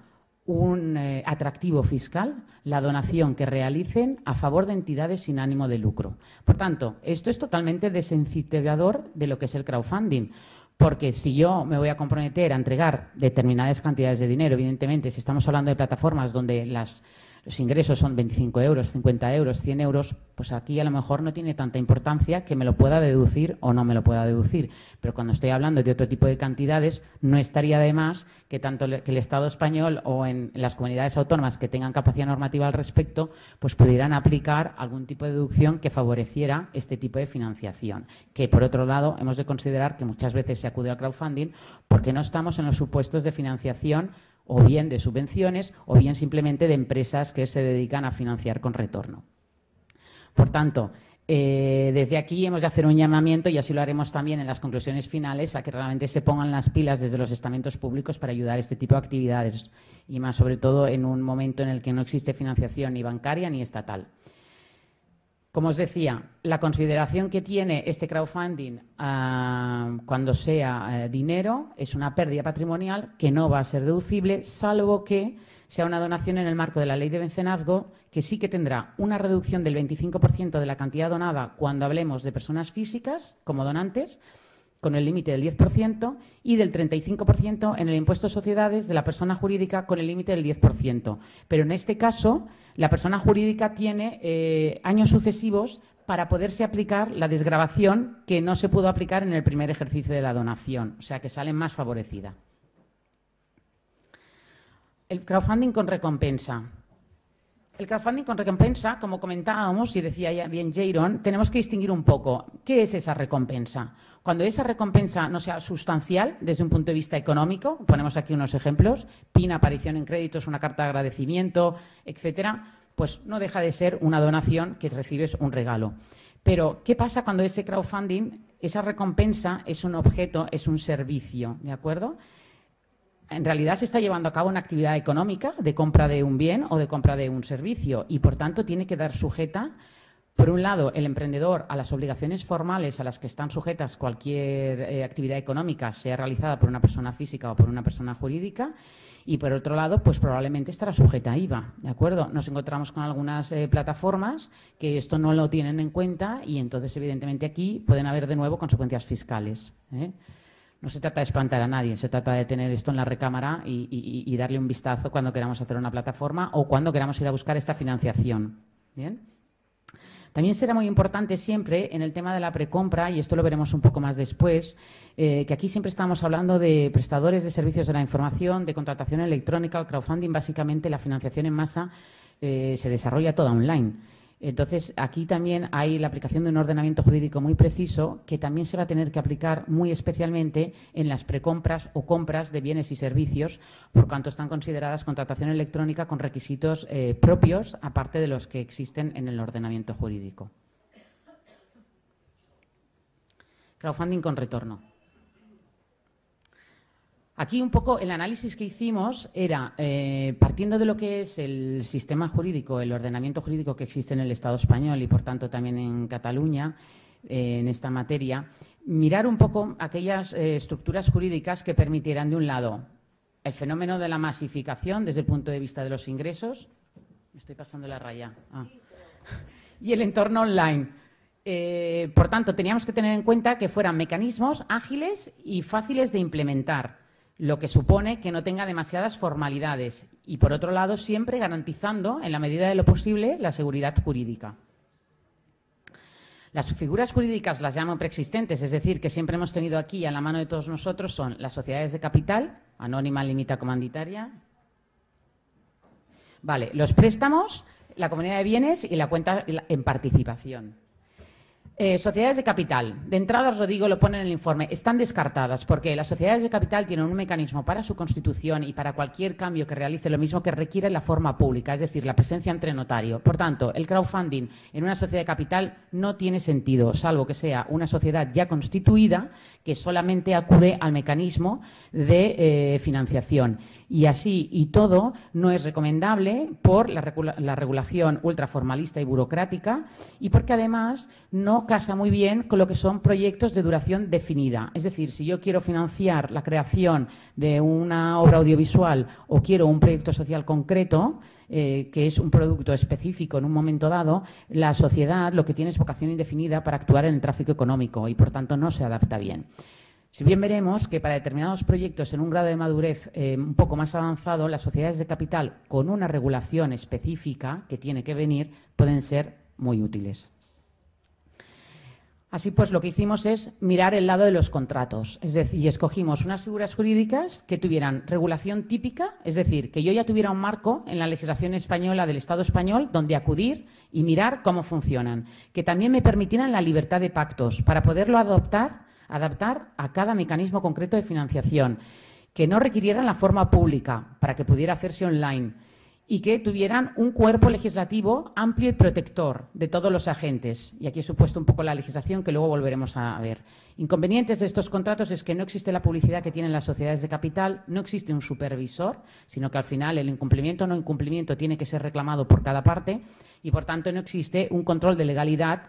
un eh, atractivo fiscal la donación que realicen a favor de entidades sin ánimo de lucro. Por tanto, esto es totalmente desincentivador de lo que es el crowdfunding. Porque si yo me voy a comprometer a entregar determinadas cantidades de dinero, evidentemente, si estamos hablando de plataformas donde las los ingresos son 25 euros, 50 euros, 100 euros, pues aquí a lo mejor no tiene tanta importancia que me lo pueda deducir o no me lo pueda deducir. Pero cuando estoy hablando de otro tipo de cantidades, no estaría de más que tanto que el Estado español o en las comunidades autónomas que tengan capacidad normativa al respecto, pues pudieran aplicar algún tipo de deducción que favoreciera este tipo de financiación. Que por otro lado, hemos de considerar que muchas veces se acude al crowdfunding porque no estamos en los supuestos de financiación o bien de subvenciones o bien simplemente de empresas que se dedican a financiar con retorno. Por tanto, eh, desde aquí hemos de hacer un llamamiento, y así lo haremos también en las conclusiones finales, a que realmente se pongan las pilas desde los estamentos públicos para ayudar a este tipo de actividades, y más sobre todo en un momento en el que no existe financiación ni bancaria ni estatal. Como os decía, la consideración que tiene este crowdfunding ah, cuando sea eh, dinero es una pérdida patrimonial que no va a ser deducible, salvo que sea una donación en el marco de la ley de mecenazgo, que sí que tendrá una reducción del 25% de la cantidad donada cuando hablemos de personas físicas como donantes, con el límite del 10%, y del 35% en el impuesto de sociedades de la persona jurídica con el límite del 10%. Pero en este caso la persona jurídica tiene eh, años sucesivos para poderse aplicar la desgrabación que no se pudo aplicar en el primer ejercicio de la donación, o sea que sale más favorecida. El crowdfunding con recompensa. El crowdfunding con recompensa, como comentábamos y decía bien Jaron, tenemos que distinguir un poco qué es esa recompensa. Cuando esa recompensa no sea sustancial desde un punto de vista económico, ponemos aquí unos ejemplos, PIN, aparición en créditos, una carta de agradecimiento, etcétera, pues no deja de ser una donación que recibes un regalo. Pero, ¿qué pasa cuando ese crowdfunding, esa recompensa es un objeto, es un servicio, ¿de acuerdo? En realidad se está llevando a cabo una actividad económica de compra de un bien o de compra de un servicio y, por tanto, tiene que dar sujeta por un lado, el emprendedor a las obligaciones formales a las que están sujetas cualquier eh, actividad económica, sea realizada por una persona física o por una persona jurídica, y por otro lado, pues probablemente estará sujeta a IVA, ¿de acuerdo? Nos encontramos con algunas eh, plataformas que esto no lo tienen en cuenta y entonces, evidentemente, aquí pueden haber de nuevo consecuencias fiscales. ¿eh? No se trata de espantar a nadie, se trata de tener esto en la recámara y, darle un vistazo cuando queramos hacer una plataforma o cuando queramos ir a buscar esta financiación. ¿Bien? También será muy importante siempre en el tema de la precompra, y esto lo veremos un poco más después, eh, que aquí siempre estamos hablando de prestadores de servicios de la información, de contratación electrónica, el crowdfunding, básicamente la financiación en masa eh, se desarrolla toda online. Entonces, aquí también hay la aplicación de un ordenamiento jurídico muy preciso que también se va a tener que aplicar muy especialmente en las precompras o compras de bienes y servicios, por cuanto están consideradas contratación electrónica con requisitos eh, propios, aparte de los que existen en el ordenamiento jurídico. Crowdfunding con retorno. Aquí un poco el análisis que hicimos era, eh, partiendo de lo que es el sistema jurídico, el ordenamiento jurídico que existe en el Estado español y, por tanto, también en Cataluña, eh, en esta materia, mirar un poco aquellas eh, estructuras jurídicas que permitieran, de un lado, el fenómeno de la masificación desde el punto de vista de los ingresos. Me estoy pasando la raya. Ah. Y el entorno online. por tanto, teníamos que tener en cuenta que fueran mecanismos ágiles y fáciles de implementar lo que supone que no tenga demasiadas formalidades y, por otro lado, siempre garantizando, en la medida de lo posible, la seguridad jurídica. Las figuras jurídicas las llamo preexistentes, es decir, que siempre hemos tenido aquí a la mano de todos nosotros son las sociedades de capital, anónima, limita, comanditaria. Vale, los préstamos, la comunidad de bienes y la cuenta en participación. Eh, sociedades de capital. De entrada os lo digo, lo pone en el informe, están descartadas porque las sociedades de capital tienen un mecanismo para su constitución y para cualquier cambio que realice lo mismo que requiere la forma pública, es decir, la presencia entre notario. Por tanto, el crowdfunding en una sociedad de capital no tiene sentido, salvo que sea una sociedad ya constituida que solamente acude al mecanismo de eh, financiación. Y así y todo no es recomendable por la, regulación ultraformalista y burocrática y porque además no casa muy bien con lo que son proyectos de duración definida. Es decir, si yo quiero financiar la creación de una obra audiovisual o quiero un proyecto social concreto, eh, que es un producto específico en un momento dado, la sociedad lo que tiene es vocación indefinida para actuar en el tráfico económico y, por tanto, no se adapta bien. Si bien veremos que para determinados proyectos en un grado de madurez eh, un poco más avanzado, las sociedades de capital con una regulación específica que tiene que venir pueden ser muy útiles. Así pues, lo que hicimos es mirar el lado de los contratos, es decir, escogimos unas figuras jurídicas que tuvieran regulación típica, es decir, que yo ya tuviera un marco en la legislación española del Estado español donde acudir y mirar cómo funcionan, que también me permitieran la libertad de pactos para poderlo adoptar adaptar a cada mecanismo concreto de financiación, que no requirieran la forma pública para que pudiera hacerse online y que tuvieran un cuerpo legislativo amplio y protector de todos los agentes. Y aquí he supuesto un poco la legislación que luego volveremos a ver. Inconvenientes de estos contratos es que no existe la publicidad que tienen las sociedades de capital, no existe un supervisor, sino que al final el incumplimiento o no incumplimiento tiene que ser reclamado por cada parte y, por tanto, no existe un control de legalidad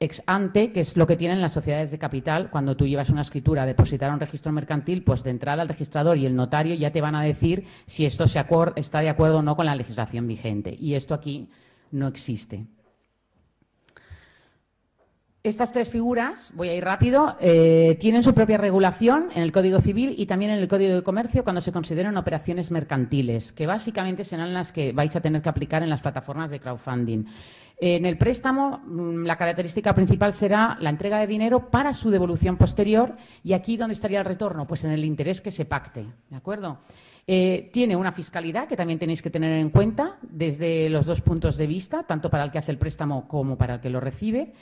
ex ante, que es lo que tienen las sociedades de capital, cuando tú llevas una escritura a depositar un registro mercantil, pues de entrada el registrador y el notario ya te van a decir si esto se está de acuerdo o no con la legislación vigente. Y esto aquí no existe. Estas tres figuras, voy a ir rápido, eh, tienen su propia regulación en el Código Civil y también en el Código de Comercio cuando se consideran operaciones mercantiles, que básicamente serán las que vais a tener que aplicar en las plataformas de crowdfunding. En el préstamo, mm, la característica principal será la entrega de dinero para su devolución posterior. ¿Y aquí dónde estaría el retorno? Pues en el interés que se pacte. ¿De acuerdo? Eh, tiene una fiscalidad que también tenéis que tener en cuenta desde los dos puntos de vista, tanto para el que hace el préstamo como para el que lo recibe.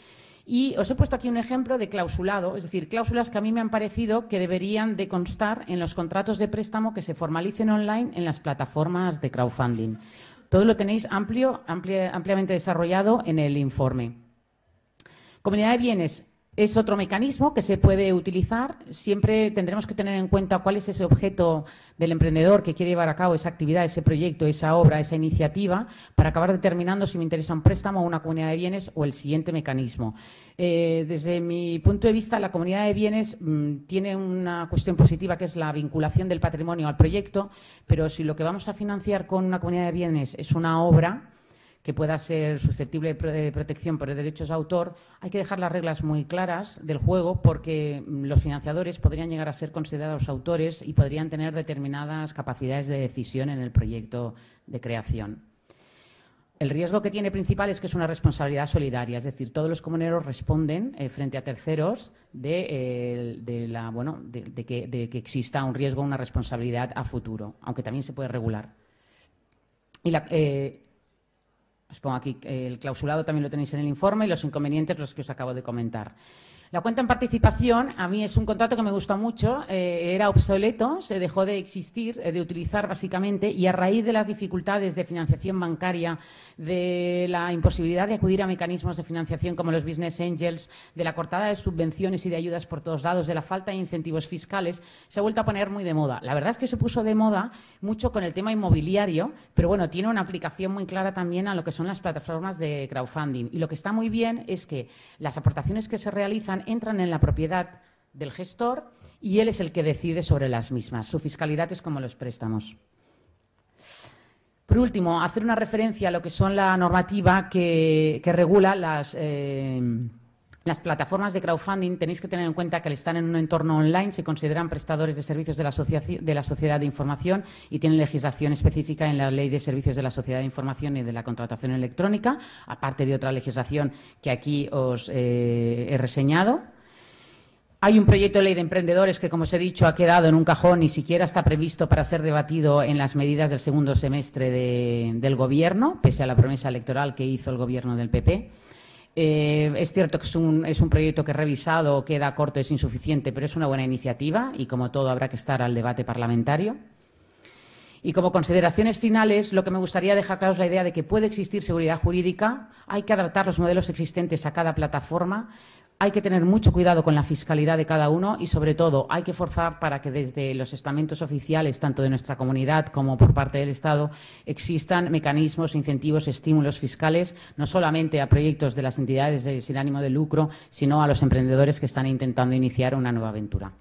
Y os he puesto aquí un ejemplo de clausulado, es decir, cláusulas que a mí me han parecido que deberían de constar en los contratos de préstamo que se formalicen online en las plataformas de crowdfunding. Todo lo tenéis amplio, ampliamente desarrollado en el informe. Comunidad de bienes. Es otro mecanismo que se puede utilizar. Siempre tendremos que tener en cuenta cuál es ese objeto del emprendedor que quiere llevar a cabo esa actividad, ese proyecto, esa obra, esa iniciativa, para acabar determinando si me interesa un préstamo, una comunidad de bienes o el siguiente mecanismo. Eh, desde mi punto de vista, la comunidad de bienes mm, tiene una cuestión positiva que es la vinculación del patrimonio al proyecto, pero si lo que vamos a financiar con una comunidad de bienes es una obra, que pueda ser susceptible de protección por derechos de autor, hay que dejar las reglas muy claras del juego porque mm, los financiadores podrían llegar a ser considerados autores y podrían tener determinadas capacidades de decisión en el proyecto de creación. El riesgo que tiene principal es que es una responsabilidad solidaria, es decir, todos los comuneros responden eh, frente a terceros de, eh, la, bueno, de, que, exista un riesgo, una responsabilidad a futuro, aunque también se puede regular. Eh, os pongo aquí, el clausulado también lo tenéis en el informe y los inconvenientes los que os acabo de comentar. La cuenta en participación, a mí es un contrato que me gusta mucho, eh, era obsoleto, se dejó de existir, eh, de utilizar básicamente, y a raíz de las dificultades de financiación bancaria, de la imposibilidad de acudir a mecanismos de financiación como los business angels, de la cortada de subvenciones y de ayudas por todos lados, de la falta de incentivos fiscales, se ha vuelto a poner muy de moda. La verdad es que se puso de moda mucho con el tema inmobiliario, pero bueno, tiene una aplicación muy clara también a lo que son las plataformas de crowdfunding. Y lo que está muy bien es que las aportaciones que se realizan entran en la propiedad del gestor y él es el que decide sobre las mismas. Su fiscalidad es como los préstamos. Por último, hacer una referencia a lo que son la normativa que, regula las, eh, las plataformas de crowdfunding. Tenéis que tener en cuenta que al estar en un entorno online se consideran prestadores de servicios de la, sociedad de información y tienen legislación específica en la Ley de Servicios de la Sociedad de Información y de la Contratación Electrónica, aparte de otra legislación que aquí os eh, he reseñado. Hay un proyecto de ley de emprendedores que, como os he dicho, ha quedado en un cajón, ni siquiera está previsto para ser debatido en las medidas del segundo semestre del Gobierno, pese a la promesa electoral que hizo el Gobierno del PP. Eh, es cierto que es un, es un, proyecto que revisado queda corto, es insuficiente, pero es una buena iniciativa y, como todo, habrá que estar al debate parlamentario. Y como consideraciones finales, lo que me gustaría dejar claro es la idea de que puede existir seguridad jurídica, hay que adaptar los modelos existentes a cada plataforma, hay que tener mucho cuidado con la fiscalidad de cada uno y, sobre todo, hay que forzar para que desde los estamentos oficiales, tanto de nuestra comunidad como por parte del Estado, existan mecanismos, incentivos, estímulos fiscales, no solamente a proyectos de las entidades sin ánimo de lucro, sino a los emprendedores que están intentando iniciar una nueva aventura.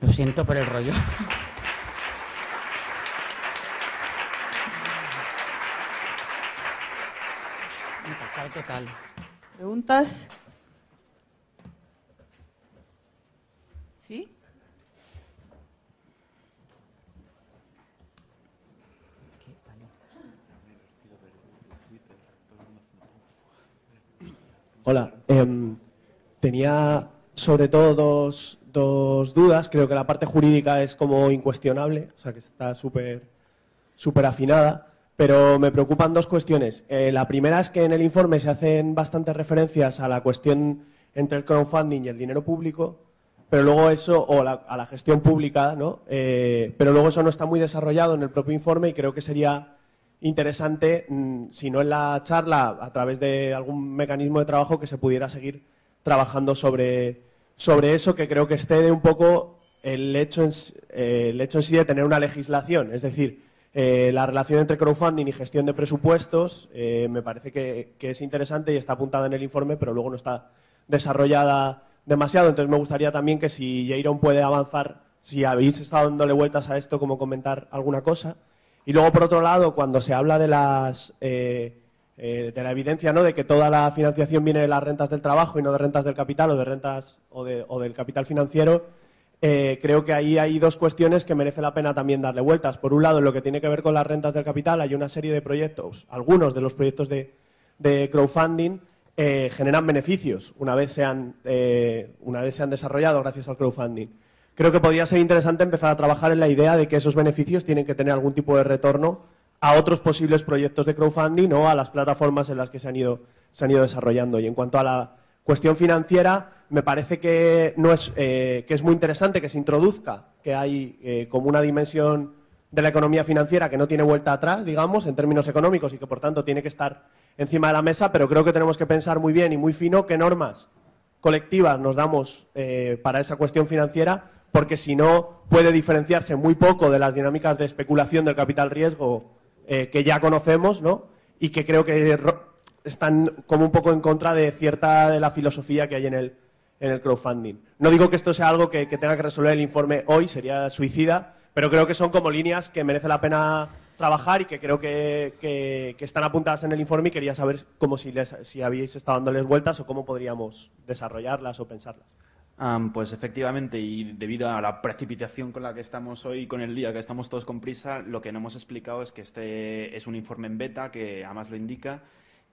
Lo siento por el rollo. total. ¿Preguntas? Hola. Em, tenía sobre todo dos, dos, dudas. Creo que la parte jurídica es como incuestionable, o sea que está súper super afinada. Pero me preocupan dos cuestiones. Eh, la primera es que en el informe se hacen bastantes referencias a la cuestión entre el crowdfunding y el dinero público, pero luego eso, o a la gestión pública, ¿no? Eh, pero luego eso no está muy desarrollado en el propio informe y creo que sería interesante, mm, si no en la charla, a través de algún mecanismo de trabajo que se pudiera seguir trabajando sobre, sobre eso, que creo que excede un poco el hecho en, eh, el hecho en sí de tener una legislación. Es decir, eh, la relación entre crowdfunding y gestión de presupuestos eh, me parece que, que, es interesante y está apuntada en el informe, pero luego no está desarrollada demasiado. Entonces me gustaría también que si Jairon puede avanzar, si habéis estado dándole vueltas a esto, como comentar alguna cosa. Y luego, por otro lado, cuando se habla de, las, eh, eh, de la evidencia ¿no? de que toda la financiación viene de las rentas del trabajo y no de rentas del capital o de rentas o, del capital financiero, eh, creo que ahí hay dos cuestiones que merece la pena también darle vueltas. Por un lado, en lo que tiene que ver con las rentas del capital, hay una serie de proyectos, algunos de los proyectos de, crowdfunding generan beneficios una vez, una vez se han desarrollado gracias al crowdfunding creo que podría ser interesante empezar a trabajar en la idea de que esos beneficios tienen que tener algún tipo de retorno a otros posibles proyectos de crowdfunding o a las plataformas en las que se han ido, se han ido desarrollando. Y en cuanto a la cuestión financiera, me parece que, no es, eh, que es muy interesante que se introduzca que hay eh, como una dimensión de la economía financiera que no tiene vuelta atrás, digamos, en términos económicos y que por tanto tiene que estar encima de la mesa, pero creo que tenemos que pensar muy bien y muy fino qué normas colectivas nos damos eh, para esa cuestión financiera, porque si no puede diferenciarse muy poco de las dinámicas de especulación del capital riesgo eh, que ya conocemos, ¿no? Y que creo que están como un poco en contra de cierta de la filosofía que hay en el, en el crowdfunding. No digo que esto sea algo que, tenga que resolver el informe hoy, sería suicida, pero creo que son como líneas que merece la pena trabajar y que creo que, están apuntadas en el informe y quería saber cómo si, les, si habéis estado dándoles vueltas o cómo podríamos desarrollarlas o pensarlas. Pues efectivamente, y debido a la precipitación con la que estamos hoy, con el día que estamos todos con prisa, lo que no hemos explicado es que este es un informe en beta, que además lo indica,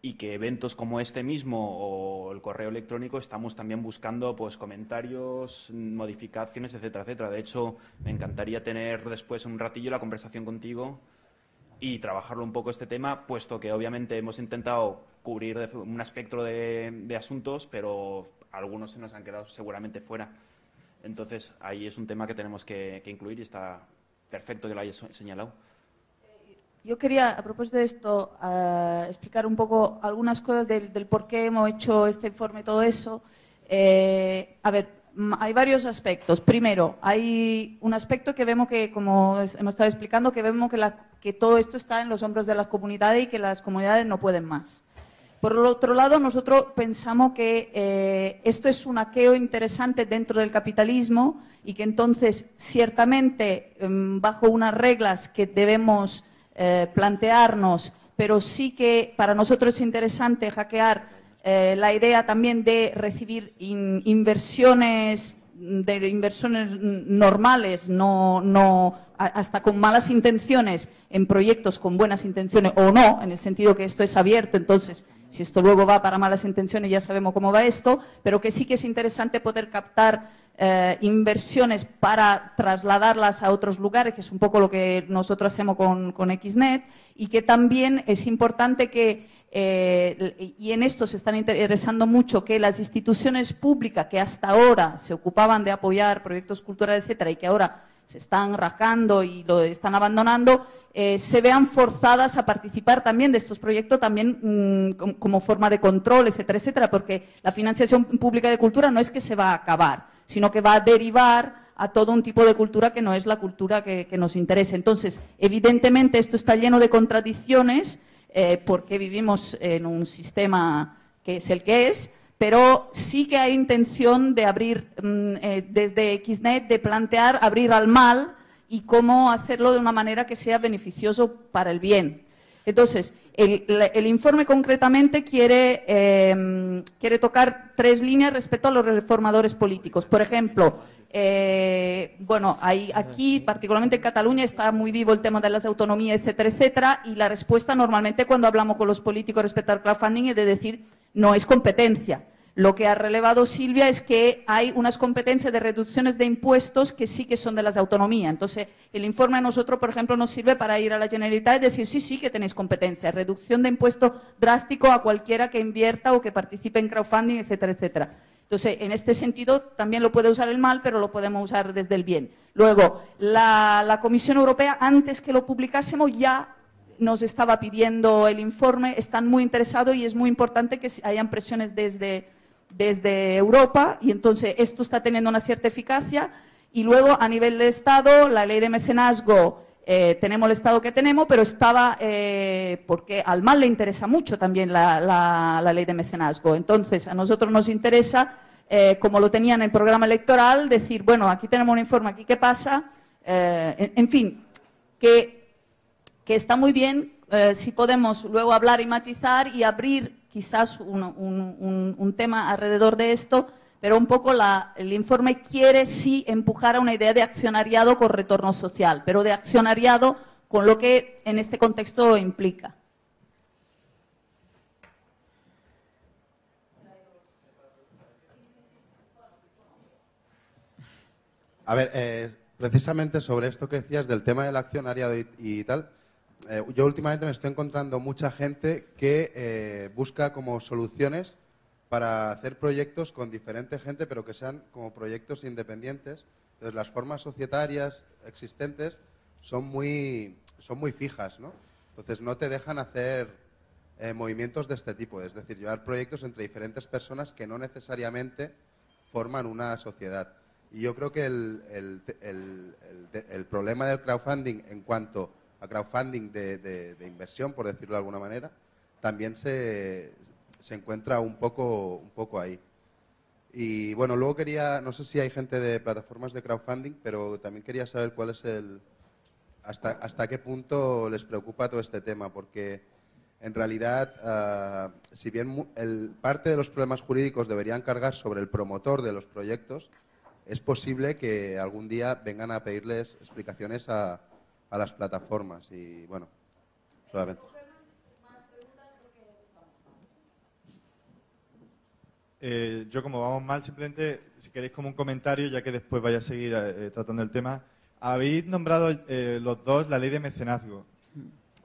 y que eventos como este mismo o el correo electrónico estamos también buscando pues comentarios, modificaciones, etcétera, etcétera. De hecho, me encantaría tener después un ratillo la conversación contigo y trabajarlo un poco este tema, puesto que obviamente hemos intentado cubrir un espectro de, asuntos, pero algunos se nos han quedado seguramente fuera. Entonces, ahí es un tema que tenemos que, incluir y está perfecto que lo hayas señalado. Yo quería, a propósito de esto, eh, explicar un poco algunas cosas del, por qué hemos hecho este informe y todo eso. Eh, a ver, hay varios aspectos. Primero, hay un aspecto que vemos que, como hemos estado explicando, que vemos que todo esto está en los hombros de las comunidades y que las comunidades no pueden más. Por otro lado, nosotros pensamos que eh, esto es un aqueo interesante dentro del capitalismo y que entonces, ciertamente, em, bajo unas reglas que debemos eh, plantearnos, pero sí que para nosotros es interesante hackear eh, la idea también de recibir inversiones de inversiones normales, no, no, hasta con malas intenciones en proyectos con buenas intenciones o no, en el sentido que esto es abierto, entonces si esto luego va para malas intenciones ya sabemos cómo va esto, pero que sí que es interesante poder captar eh, inversiones para trasladarlas a otros lugares, que es un poco lo que nosotros hacemos con, XNET, y que también es importante que, eh, y en esto se están interesando mucho, que las instituciones públicas que hasta ahora se ocupaban de apoyar proyectos culturales, etcétera, y que ahora se están rajando y lo están abandonando, eh, se vean forzadas a participar también de estos proyectos también mm, como forma de control, etcétera, etcétera, porque la financiación pública de cultura no es que se va a acabar, sino que va a derivar a todo un tipo de cultura que no es la cultura que, nos interesa. Entonces, evidentemente esto está lleno de contradicciones eh, porque vivimos en un sistema que es el que es, pero sí que hay intención de abrir mm, eh, desde XNET, de plantear abrir al mal y cómo hacerlo de una manera que sea beneficioso para el bien. Entonces, el, informe concretamente quiere, em, quiere, tocar tres líneas respecto a los reformadores políticos. Por ejemplo, eh, bueno, aquí, particularmente en Cataluña, está muy vivo el tema de las autonomías, etcétera, etcétera, y la respuesta normalmente cuando hablamos con los políticos respecto al crowdfunding es de decir no es competencia. Lo que ha relevado Silvia es que hay unas competencias de reducciones de impuestos que sí que son de las autonomías. Entonces, el informe a nosotros, por ejemplo, nos sirve para ir a la Generalitat y decir, sí, sí que tenéis competencia. Reducción de impuesto drástico a cualquiera que invierta o que participe en crowdfunding, etcétera, etcétera. Entonces, en este sentido, también lo puede usar el mal, pero lo podemos usar desde el bien. Luego, la Comisión Europea, antes que lo publicásemos, ya nos estaba pidiendo el informe, están muy interesados y es muy importante que hayan presiones desde desde Europa y entonces esto está teniendo una cierta eficacia y luego a nivel de Estado la ley de mecenazgo eh, tenemos el Estado que tenemos, pero estaba, eh, porque al mal le interesa mucho también la, ley de mecenazgo. Entonces, a nosotros nos interesa, eh, como lo tenía en el programa electoral, decir, bueno, aquí tenemos un informe, aquí qué pasa, en, fin, que, que, está muy bien si podemos luego hablar y matizar y abrir quizás un, tema alrededor de esto, pero un poco el informe quiere sí empujar a una idea de accionariado con retorno social, pero de accionariado con lo que en este contexto implica. A ver, eh, precisamente sobre esto que decías del tema del accionariado y tal, eh, yo últimamente me estoy encontrando mucha gente que eh, busca como soluciones para hacer proyectos con diferente gente, pero que sean como proyectos independientes. Entonces, las formas societarias existentes son muy, son muy fijas, ¿no? Entonces, no te dejan hacer eh, movimientos de este tipo, es decir, llevar proyectos entre diferentes personas que no necesariamente forman una sociedad. Y yo creo que el, el, el, el problema del crowdfunding en cuanto a crowdfunding de, inversión, por decirlo de alguna manera, también se, se encuentra un poco, un poco ahí. Y bueno, luego quería, no sé si hay gente de plataformas de crowdfunding, pero también quería saber cuál es el, hasta, hasta qué punto les preocupa todo este tema, porque en realidad, ah, si bien el, parte de los problemas jurídicos deberían cargar sobre el promotor de los proyectos, es posible que algún día vengan a pedirles explicaciones a, a las plataformas. Y bueno, solamente. Eh, yo como vamos mal, simplemente, si queréis como un comentario, ya que después vaya a seguir eh, tratando el tema, habéis nombrado eh, los dos la ley de mecenazgo.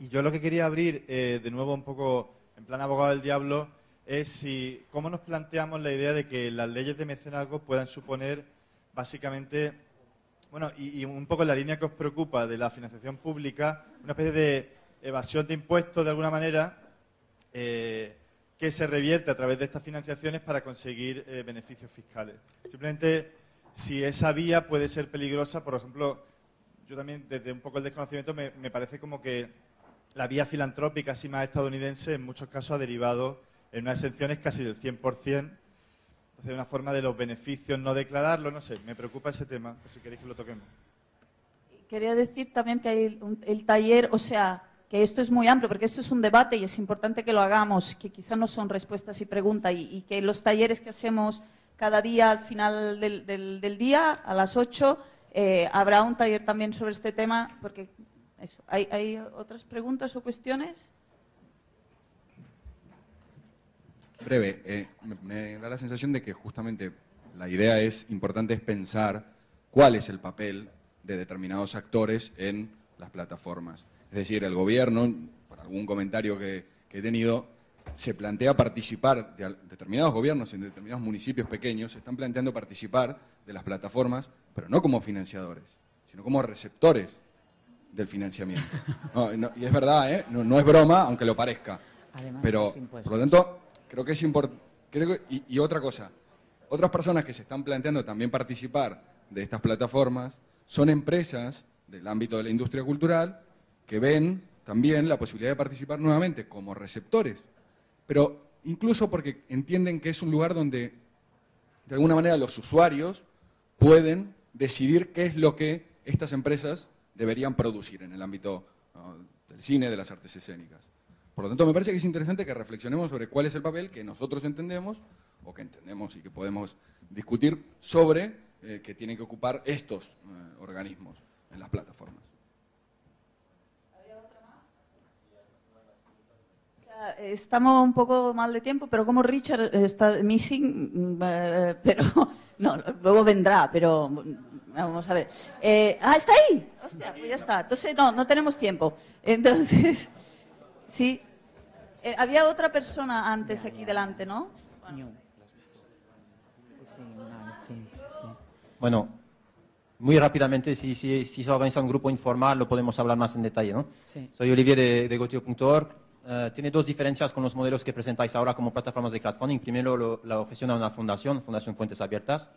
Y yo lo que quería abrir, de nuevo un poco en plan abogado del diablo, es si cómo nos planteamos la idea de que las leyes de mecenazgo puedan suponer básicamente, bueno, y, un poco la línea que os preocupa de la financiación pública, una especie de evasión de impuestos de alguna manera que se revierte a través de estas financiaciones para conseguir eh, beneficios fiscales. Simplemente, si esa vía puede ser peligrosa, por ejemplo, yo también desde un poco el desconocimiento me, parece como que la vía filantrópica, así más estadounidense, en muchos casos ha derivado en unas exenciones casi del 100%. Entonces, una forma de los beneficios no declararlo, no sé, me preocupa ese tema, por si queréis que lo toquemos. Quería decir también que hay el taller, o sea, que esto es muy amplio, porque esto es un debate y es importante que lo hagamos, que quizá no son respuestas y preguntas, y, que los talleres que hacemos cada día al final del, día, a las 8, eh, habrá un taller también sobre este tema, porque ¿Hay, otras preguntas o cuestiones? Breve, eh, me, da la sensación de que justamente la idea es importante es pensar cuál es el papel de determinados actores en las plataformas. Es decir, el gobierno, por algún comentario que, he tenido, se plantea participar, de determinados gobiernos en determinados municipios pequeños se están planteando participar de las plataformas, pero no como financiadores, sino como receptores del financiamiento. y es verdad, ¿eh? no, es broma, aunque lo parezca. pero, por lo tanto, creo que es importante. Y, y otra cosa, otras personas que se están planteando también participar de estas plataformas son empresas del ámbito de la industria cultural que ven también la posibilidad de participar nuevamente como receptores, pero incluso porque entienden que es un lugar donde de alguna manera los usuarios pueden decidir qué es lo que estas empresas deberían producir en el ámbito del cine, de las artes escénicas. Por lo tanto, me parece que es interesante que reflexionemos sobre cuál es el papel que nosotros entendemos, o que entendemos y que podemos discutir sobre eh, que tienen que ocupar estos eh, organismos en las plataformas. estamos un poco mal de tiempo, pero como Richard está missing, mm, eh, pero no, luego vendrá, pero vamos a ver. Eh, ah, está ahí. Hostia, pues ya está. Entonces no, no tenemos tiempo. Entonces, sí. Eh, había otra persona antes aquí delante, ¿no? Bueno, muy rápidamente, si, si, si, se organiza un grupo informal, lo podemos hablar más en detalle, ¿no? Sí. Soy Olivier de, de Gotio.org eh, tiene dos diferencias con los modelos que presentáis ahora como plataformas de crowdfunding. Primero, lo, lo gestiona una fundación, Fundación Fuentes Abiertas.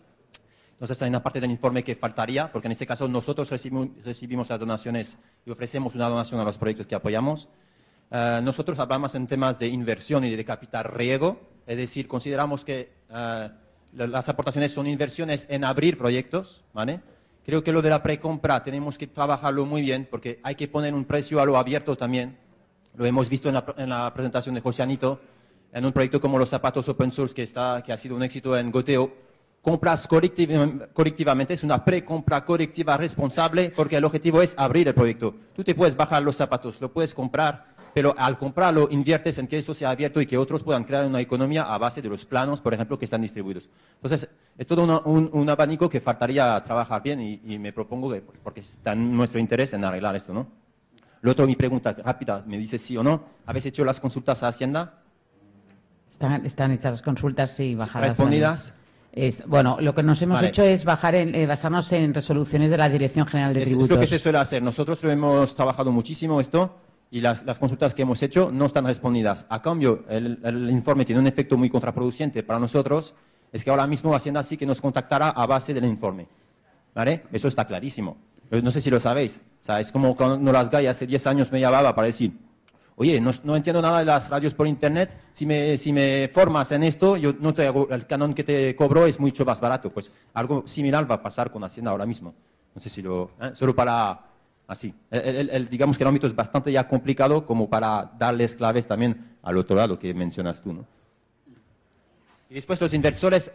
Entonces, hay una parte del informe que faltaría, porque en este caso nosotros recibimos, las donaciones y ofrecemos una donación a los proyectos que apoyamos. Eh, nosotros hablamos en temas de inversión y de capital riego, es decir, consideramos que eh, las aportaciones son inversiones en abrir proyectos. Creo que lo de la precompra tenemos que trabajarlo muy bien, porque hay que poner un precio a lo abierto también, lo hemos visto en la, presentación de José Anito, en un proyecto como los zapatos open source que, está, que ha sido un éxito en Goteo. Compras colectivamente, es una pre-compra colectiva responsable porque el objetivo es abrir el proyecto. Tú te puedes bajar los zapatos, lo puedes comprar, pero al comprarlo inviertes en que eso sea abierto y que otros puedan crear una economía a base de los planos, por ejemplo, que están distribuidos. Entonces, es todo un, abanico que faltaría trabajar bien y, y me propongo, que, porque está en nuestro interés en arreglar esto, ¿no? Lo otro, mi pregunta rápida, me dice sí o no. ¿Habéis hecho las consultas a Hacienda? Están, hechas las consultas, y bajadas. ¿Respondidas? bueno, lo que nos hemos hecho es bajar en, eh, basarnos en resoluciones de la Dirección General de Tributos. Es lo que se suele hacer. Nosotros lo hemos trabajado muchísimo esto y las, consultas que hemos hecho no están respondidas. A cambio, el, informe tiene un efecto muy contraproducente para nosotros, es que ahora mismo Hacienda sí que nos contactará a base del informe. ¿Vale? Eso está clarísimo. no sé si lo sabéis. O sea, es como cuando las Gay hace 10 años me llamaba para decir, oye, no, entiendo nada de las radios por internet, si me, si me formas en esto, yo no te el canon que te cobro es mucho más barato. Pues algo similar va a pasar con Hacienda ahora mismo. No sé si lo... ¿eh? Solo para... Así. El, digamos que el ámbito es bastante ya complicado como para darles claves también al otro lado que mencionas tú. ¿no? Y después los inversores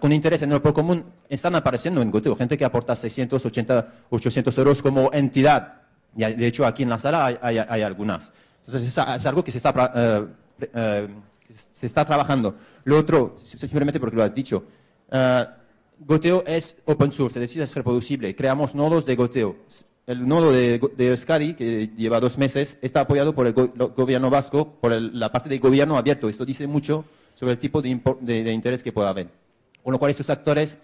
con interés en el por común están apareciendo en Goteo. Gente que aporta 680, 800 euros como entidad de hecho, aquí en la sala hay, algunas. Entonces, es, algo que se está, eh, eh, se está trabajando. Lo otro, simplemente porque lo has dicho, uh, Goteo es open source, es decir, es reproducible. Creamos nodos de Goteo. El nodo de, de Euskadi, que lleva dos meses, está apoyado por el gobierno vasco, por la parte del gobierno abierto. Esto dice mucho sobre el tipo de, de interés que pueda haber. Con lo cual, estos actores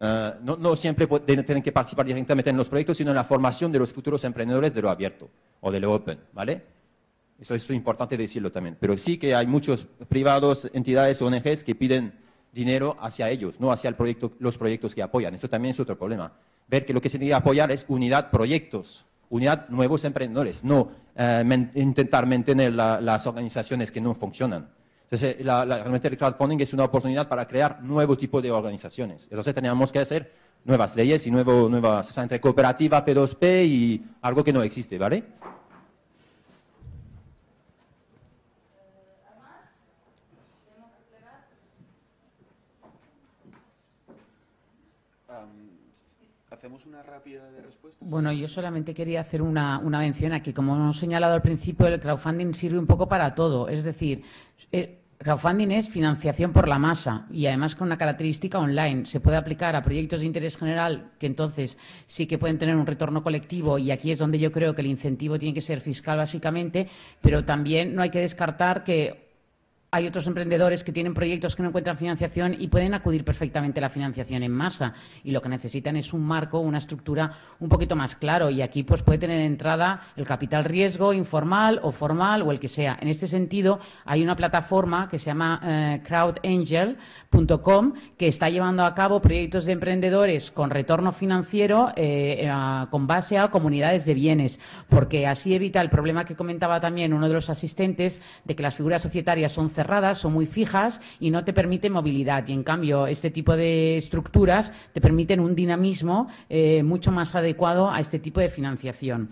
eh, no, siempre tienen que participar directamente en los proyectos, sino en la formación de los futuros emprendedores de lo abierto o de lo open, ¿vale? Eso es importante decirlo también. Pero sí que hay muchos privados, entidades, ONGs que piden dinero hacia ellos, no hacia el proyecto, los proyectos que apoyan. Eso también es otro problema. Ver que lo que se tiene que apoyar es unidad proyectos, unidad nuevos emprendedores, no eh, intentar mantener las organizaciones que no funcionan. Entonces, la, realmente el crowdfunding es una oportunidad para crear nuevo tipo de organizaciones. Entonces, teníamos que hacer nuevas leyes y nuevo, nuevas, o sea, entre cooperativa, P2P y algo que no existe, ¿vale? Bueno, yo solamente quería hacer una, una mención aquí. Como hemos señalado al principio, el crowdfunding sirve un poco para todo. Es decir, eh, crowdfunding es financiación por la masa y además con una característica online. Se puede aplicar a proyectos de interés general que entonces sí que pueden tener un retorno colectivo y aquí es donde yo creo que el incentivo tiene que ser fiscal básicamente, pero también no hay que descartar que hay otros emprendedores que tienen proyectos que no encuentran financiación y pueden acudir perfectamente a la financiación en masa. Y lo que necesitan es un marco, una estructura un poquito más claro. Y aquí pues puede tener entrada el capital riesgo informal o formal o el que sea. En este sentido hay una plataforma que se llama eh, crowdangel.com que está llevando a cabo proyectos de emprendedores con retorno financiero eh, con base a comunidades de bienes. Porque así evita el problema que comentaba también uno de los asistentes de que las figuras societarias son cerradas, son muy fijas y no te permiten movilidad. Y en cambio, este tipo de estructuras te permiten un dinamismo eh, mucho más adecuado a este tipo de financiación.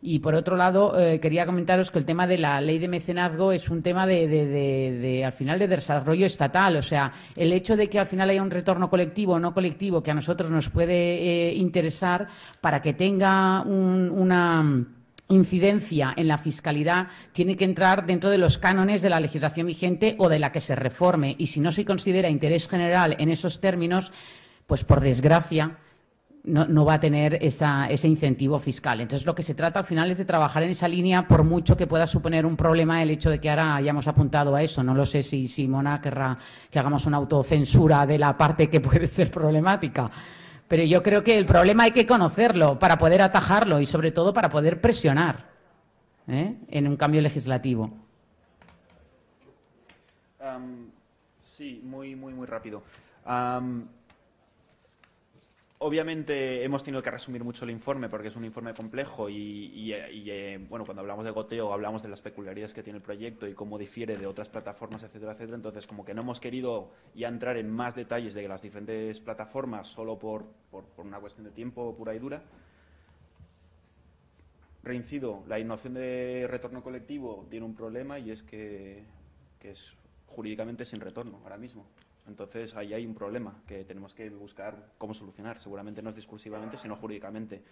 Y por otro lado, eh, quería comentaros que el tema de la ley de mecenazgo es un tema de, al final de desarrollo estatal. O sea, el hecho de que al final haya un retorno colectivo o no colectivo que a nosotros nos puede eh, interesar para que tenga una incidencia en la fiscalidad tiene que entrar dentro de los cánones de la legislación vigente o de la que se reforme. Y si no se considera interés general en esos términos, pues por desgracia no, va a tener ese incentivo fiscal. Entonces, lo que se trata al final es de trabajar en esa línea, por mucho que pueda suponer un problema el hecho de que ahora hayamos apuntado a eso. No lo sé si Simona querrá que hagamos una autocensura de la parte que puede ser problemática. Pero yo creo que el problema hay que conocerlo para poder atajarlo y sobre todo para poder presionar ¿eh? en un cambio legislativo. sí, muy, muy, muy rápido. Obviamente hemos tenido que resumir mucho el informe porque es un informe complejo y, eh, bueno, cuando hablamos de goteo hablamos de las peculiaridades que tiene el proyecto y cómo difiere de otras plataformas, etcétera, etcétera. Entonces, como que no hemos querido ya entrar en más detalles de las diferentes plataformas solo por, una cuestión de tiempo pura y dura. Reincido, la innovación de retorno colectivo tiene un problema y es que es jurídicamente sin retorno ahora mismo. Entonces ahí hay un problema que tenemos que buscar cómo solucionar. Seguramente no es discursivamente, sino jurídicamente.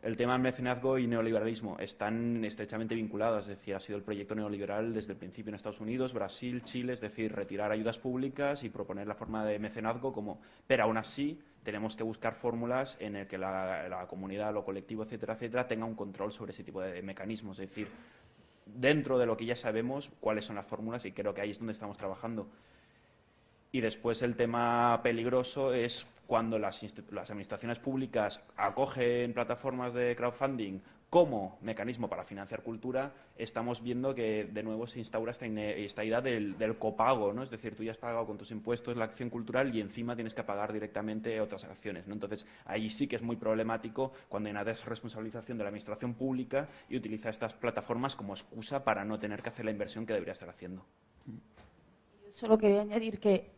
El tema del mecenazgo y neoliberalismo están estrechamente vinculados, es decir, ha sido el proyecto neoliberal desde el principio en Estados Unidos, Brasil, Chile, es decir, retirar ayudas públicas y proponer la forma de mecenazgo como, pero aún así tenemos que buscar fórmulas en el que la, la comunidad, lo colectivo, etcétera, etcétera, tenga un control sobre ese tipo de mecanismos, es decir, dentro de lo que ya sabemos cuáles son las fórmulas y creo que ahí es donde estamos trabajando. Y después el tema peligroso es cuando las, las, administraciones públicas acogen plataformas de crowdfunding como mecanismo para financiar cultura, estamos viendo que de nuevo se instaura esta, esta idea del, copago, ¿no? Es decir, tú ya has pagado con tus impuestos la acción cultural y encima tienes que pagar directamente otras acciones, ¿no? Entonces, ahí sí que es muy problemático cuando hay una desresponsabilización de la administración pública y utiliza estas plataformas como excusa para no tener que hacer la inversión que debería estar haciendo. Solo quería añadir que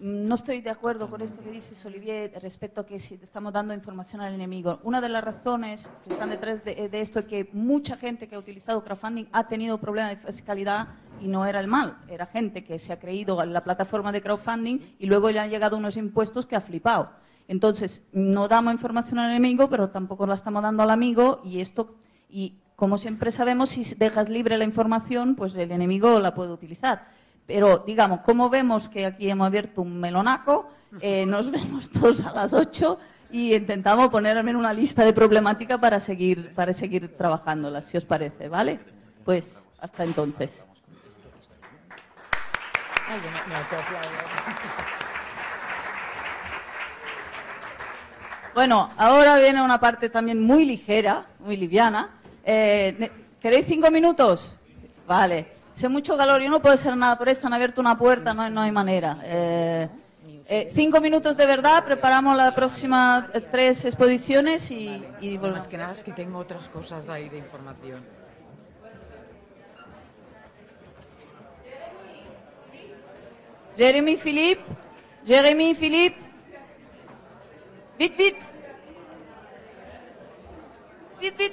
no estoy de acuerdo con esto que dices, Olivier, respecto a que si estamos dando información al enemigo. Una de las razones que están detrás de, esto es que mucha gente que ha utilizado crowdfunding ha tenido problemas de fiscalidad y no era el mal, era gente que se ha creído en la plataforma de crowdfunding y luego le han llegado unos impuestos que ha flipado. Entonces, no damos información al enemigo, pero tampoco la estamos dando al amigo y esto, y como siempre sabemos, si dejas libre la información, pues el enemigo la puede utilizar. Pero, digamos, como vemos que aquí hemos abierto un melonaco, eh, nos vemos todos a las 8 y intentamos poner al menos una lista de problemática para seguir, para seguir trabajándolas, si os parece, ¿vale? Pues hasta entonces. Bueno, ahora viene una parte también muy ligera, muy liviana. Eh, ¿Queréis cinco minutos? Vale. Hace mucho calor, yo no puedo hacer nada por esto, han abierto una puerta, no, no hay manera. Eh, eh, cinco minutos de verdad, preparamos las próximas eh, tres exposiciones y, y volvemos. Más que nada es que tengo otras cosas ahí de información. Jeremy Philippe, Jeremy Philippe, vite, vite, vite, vite.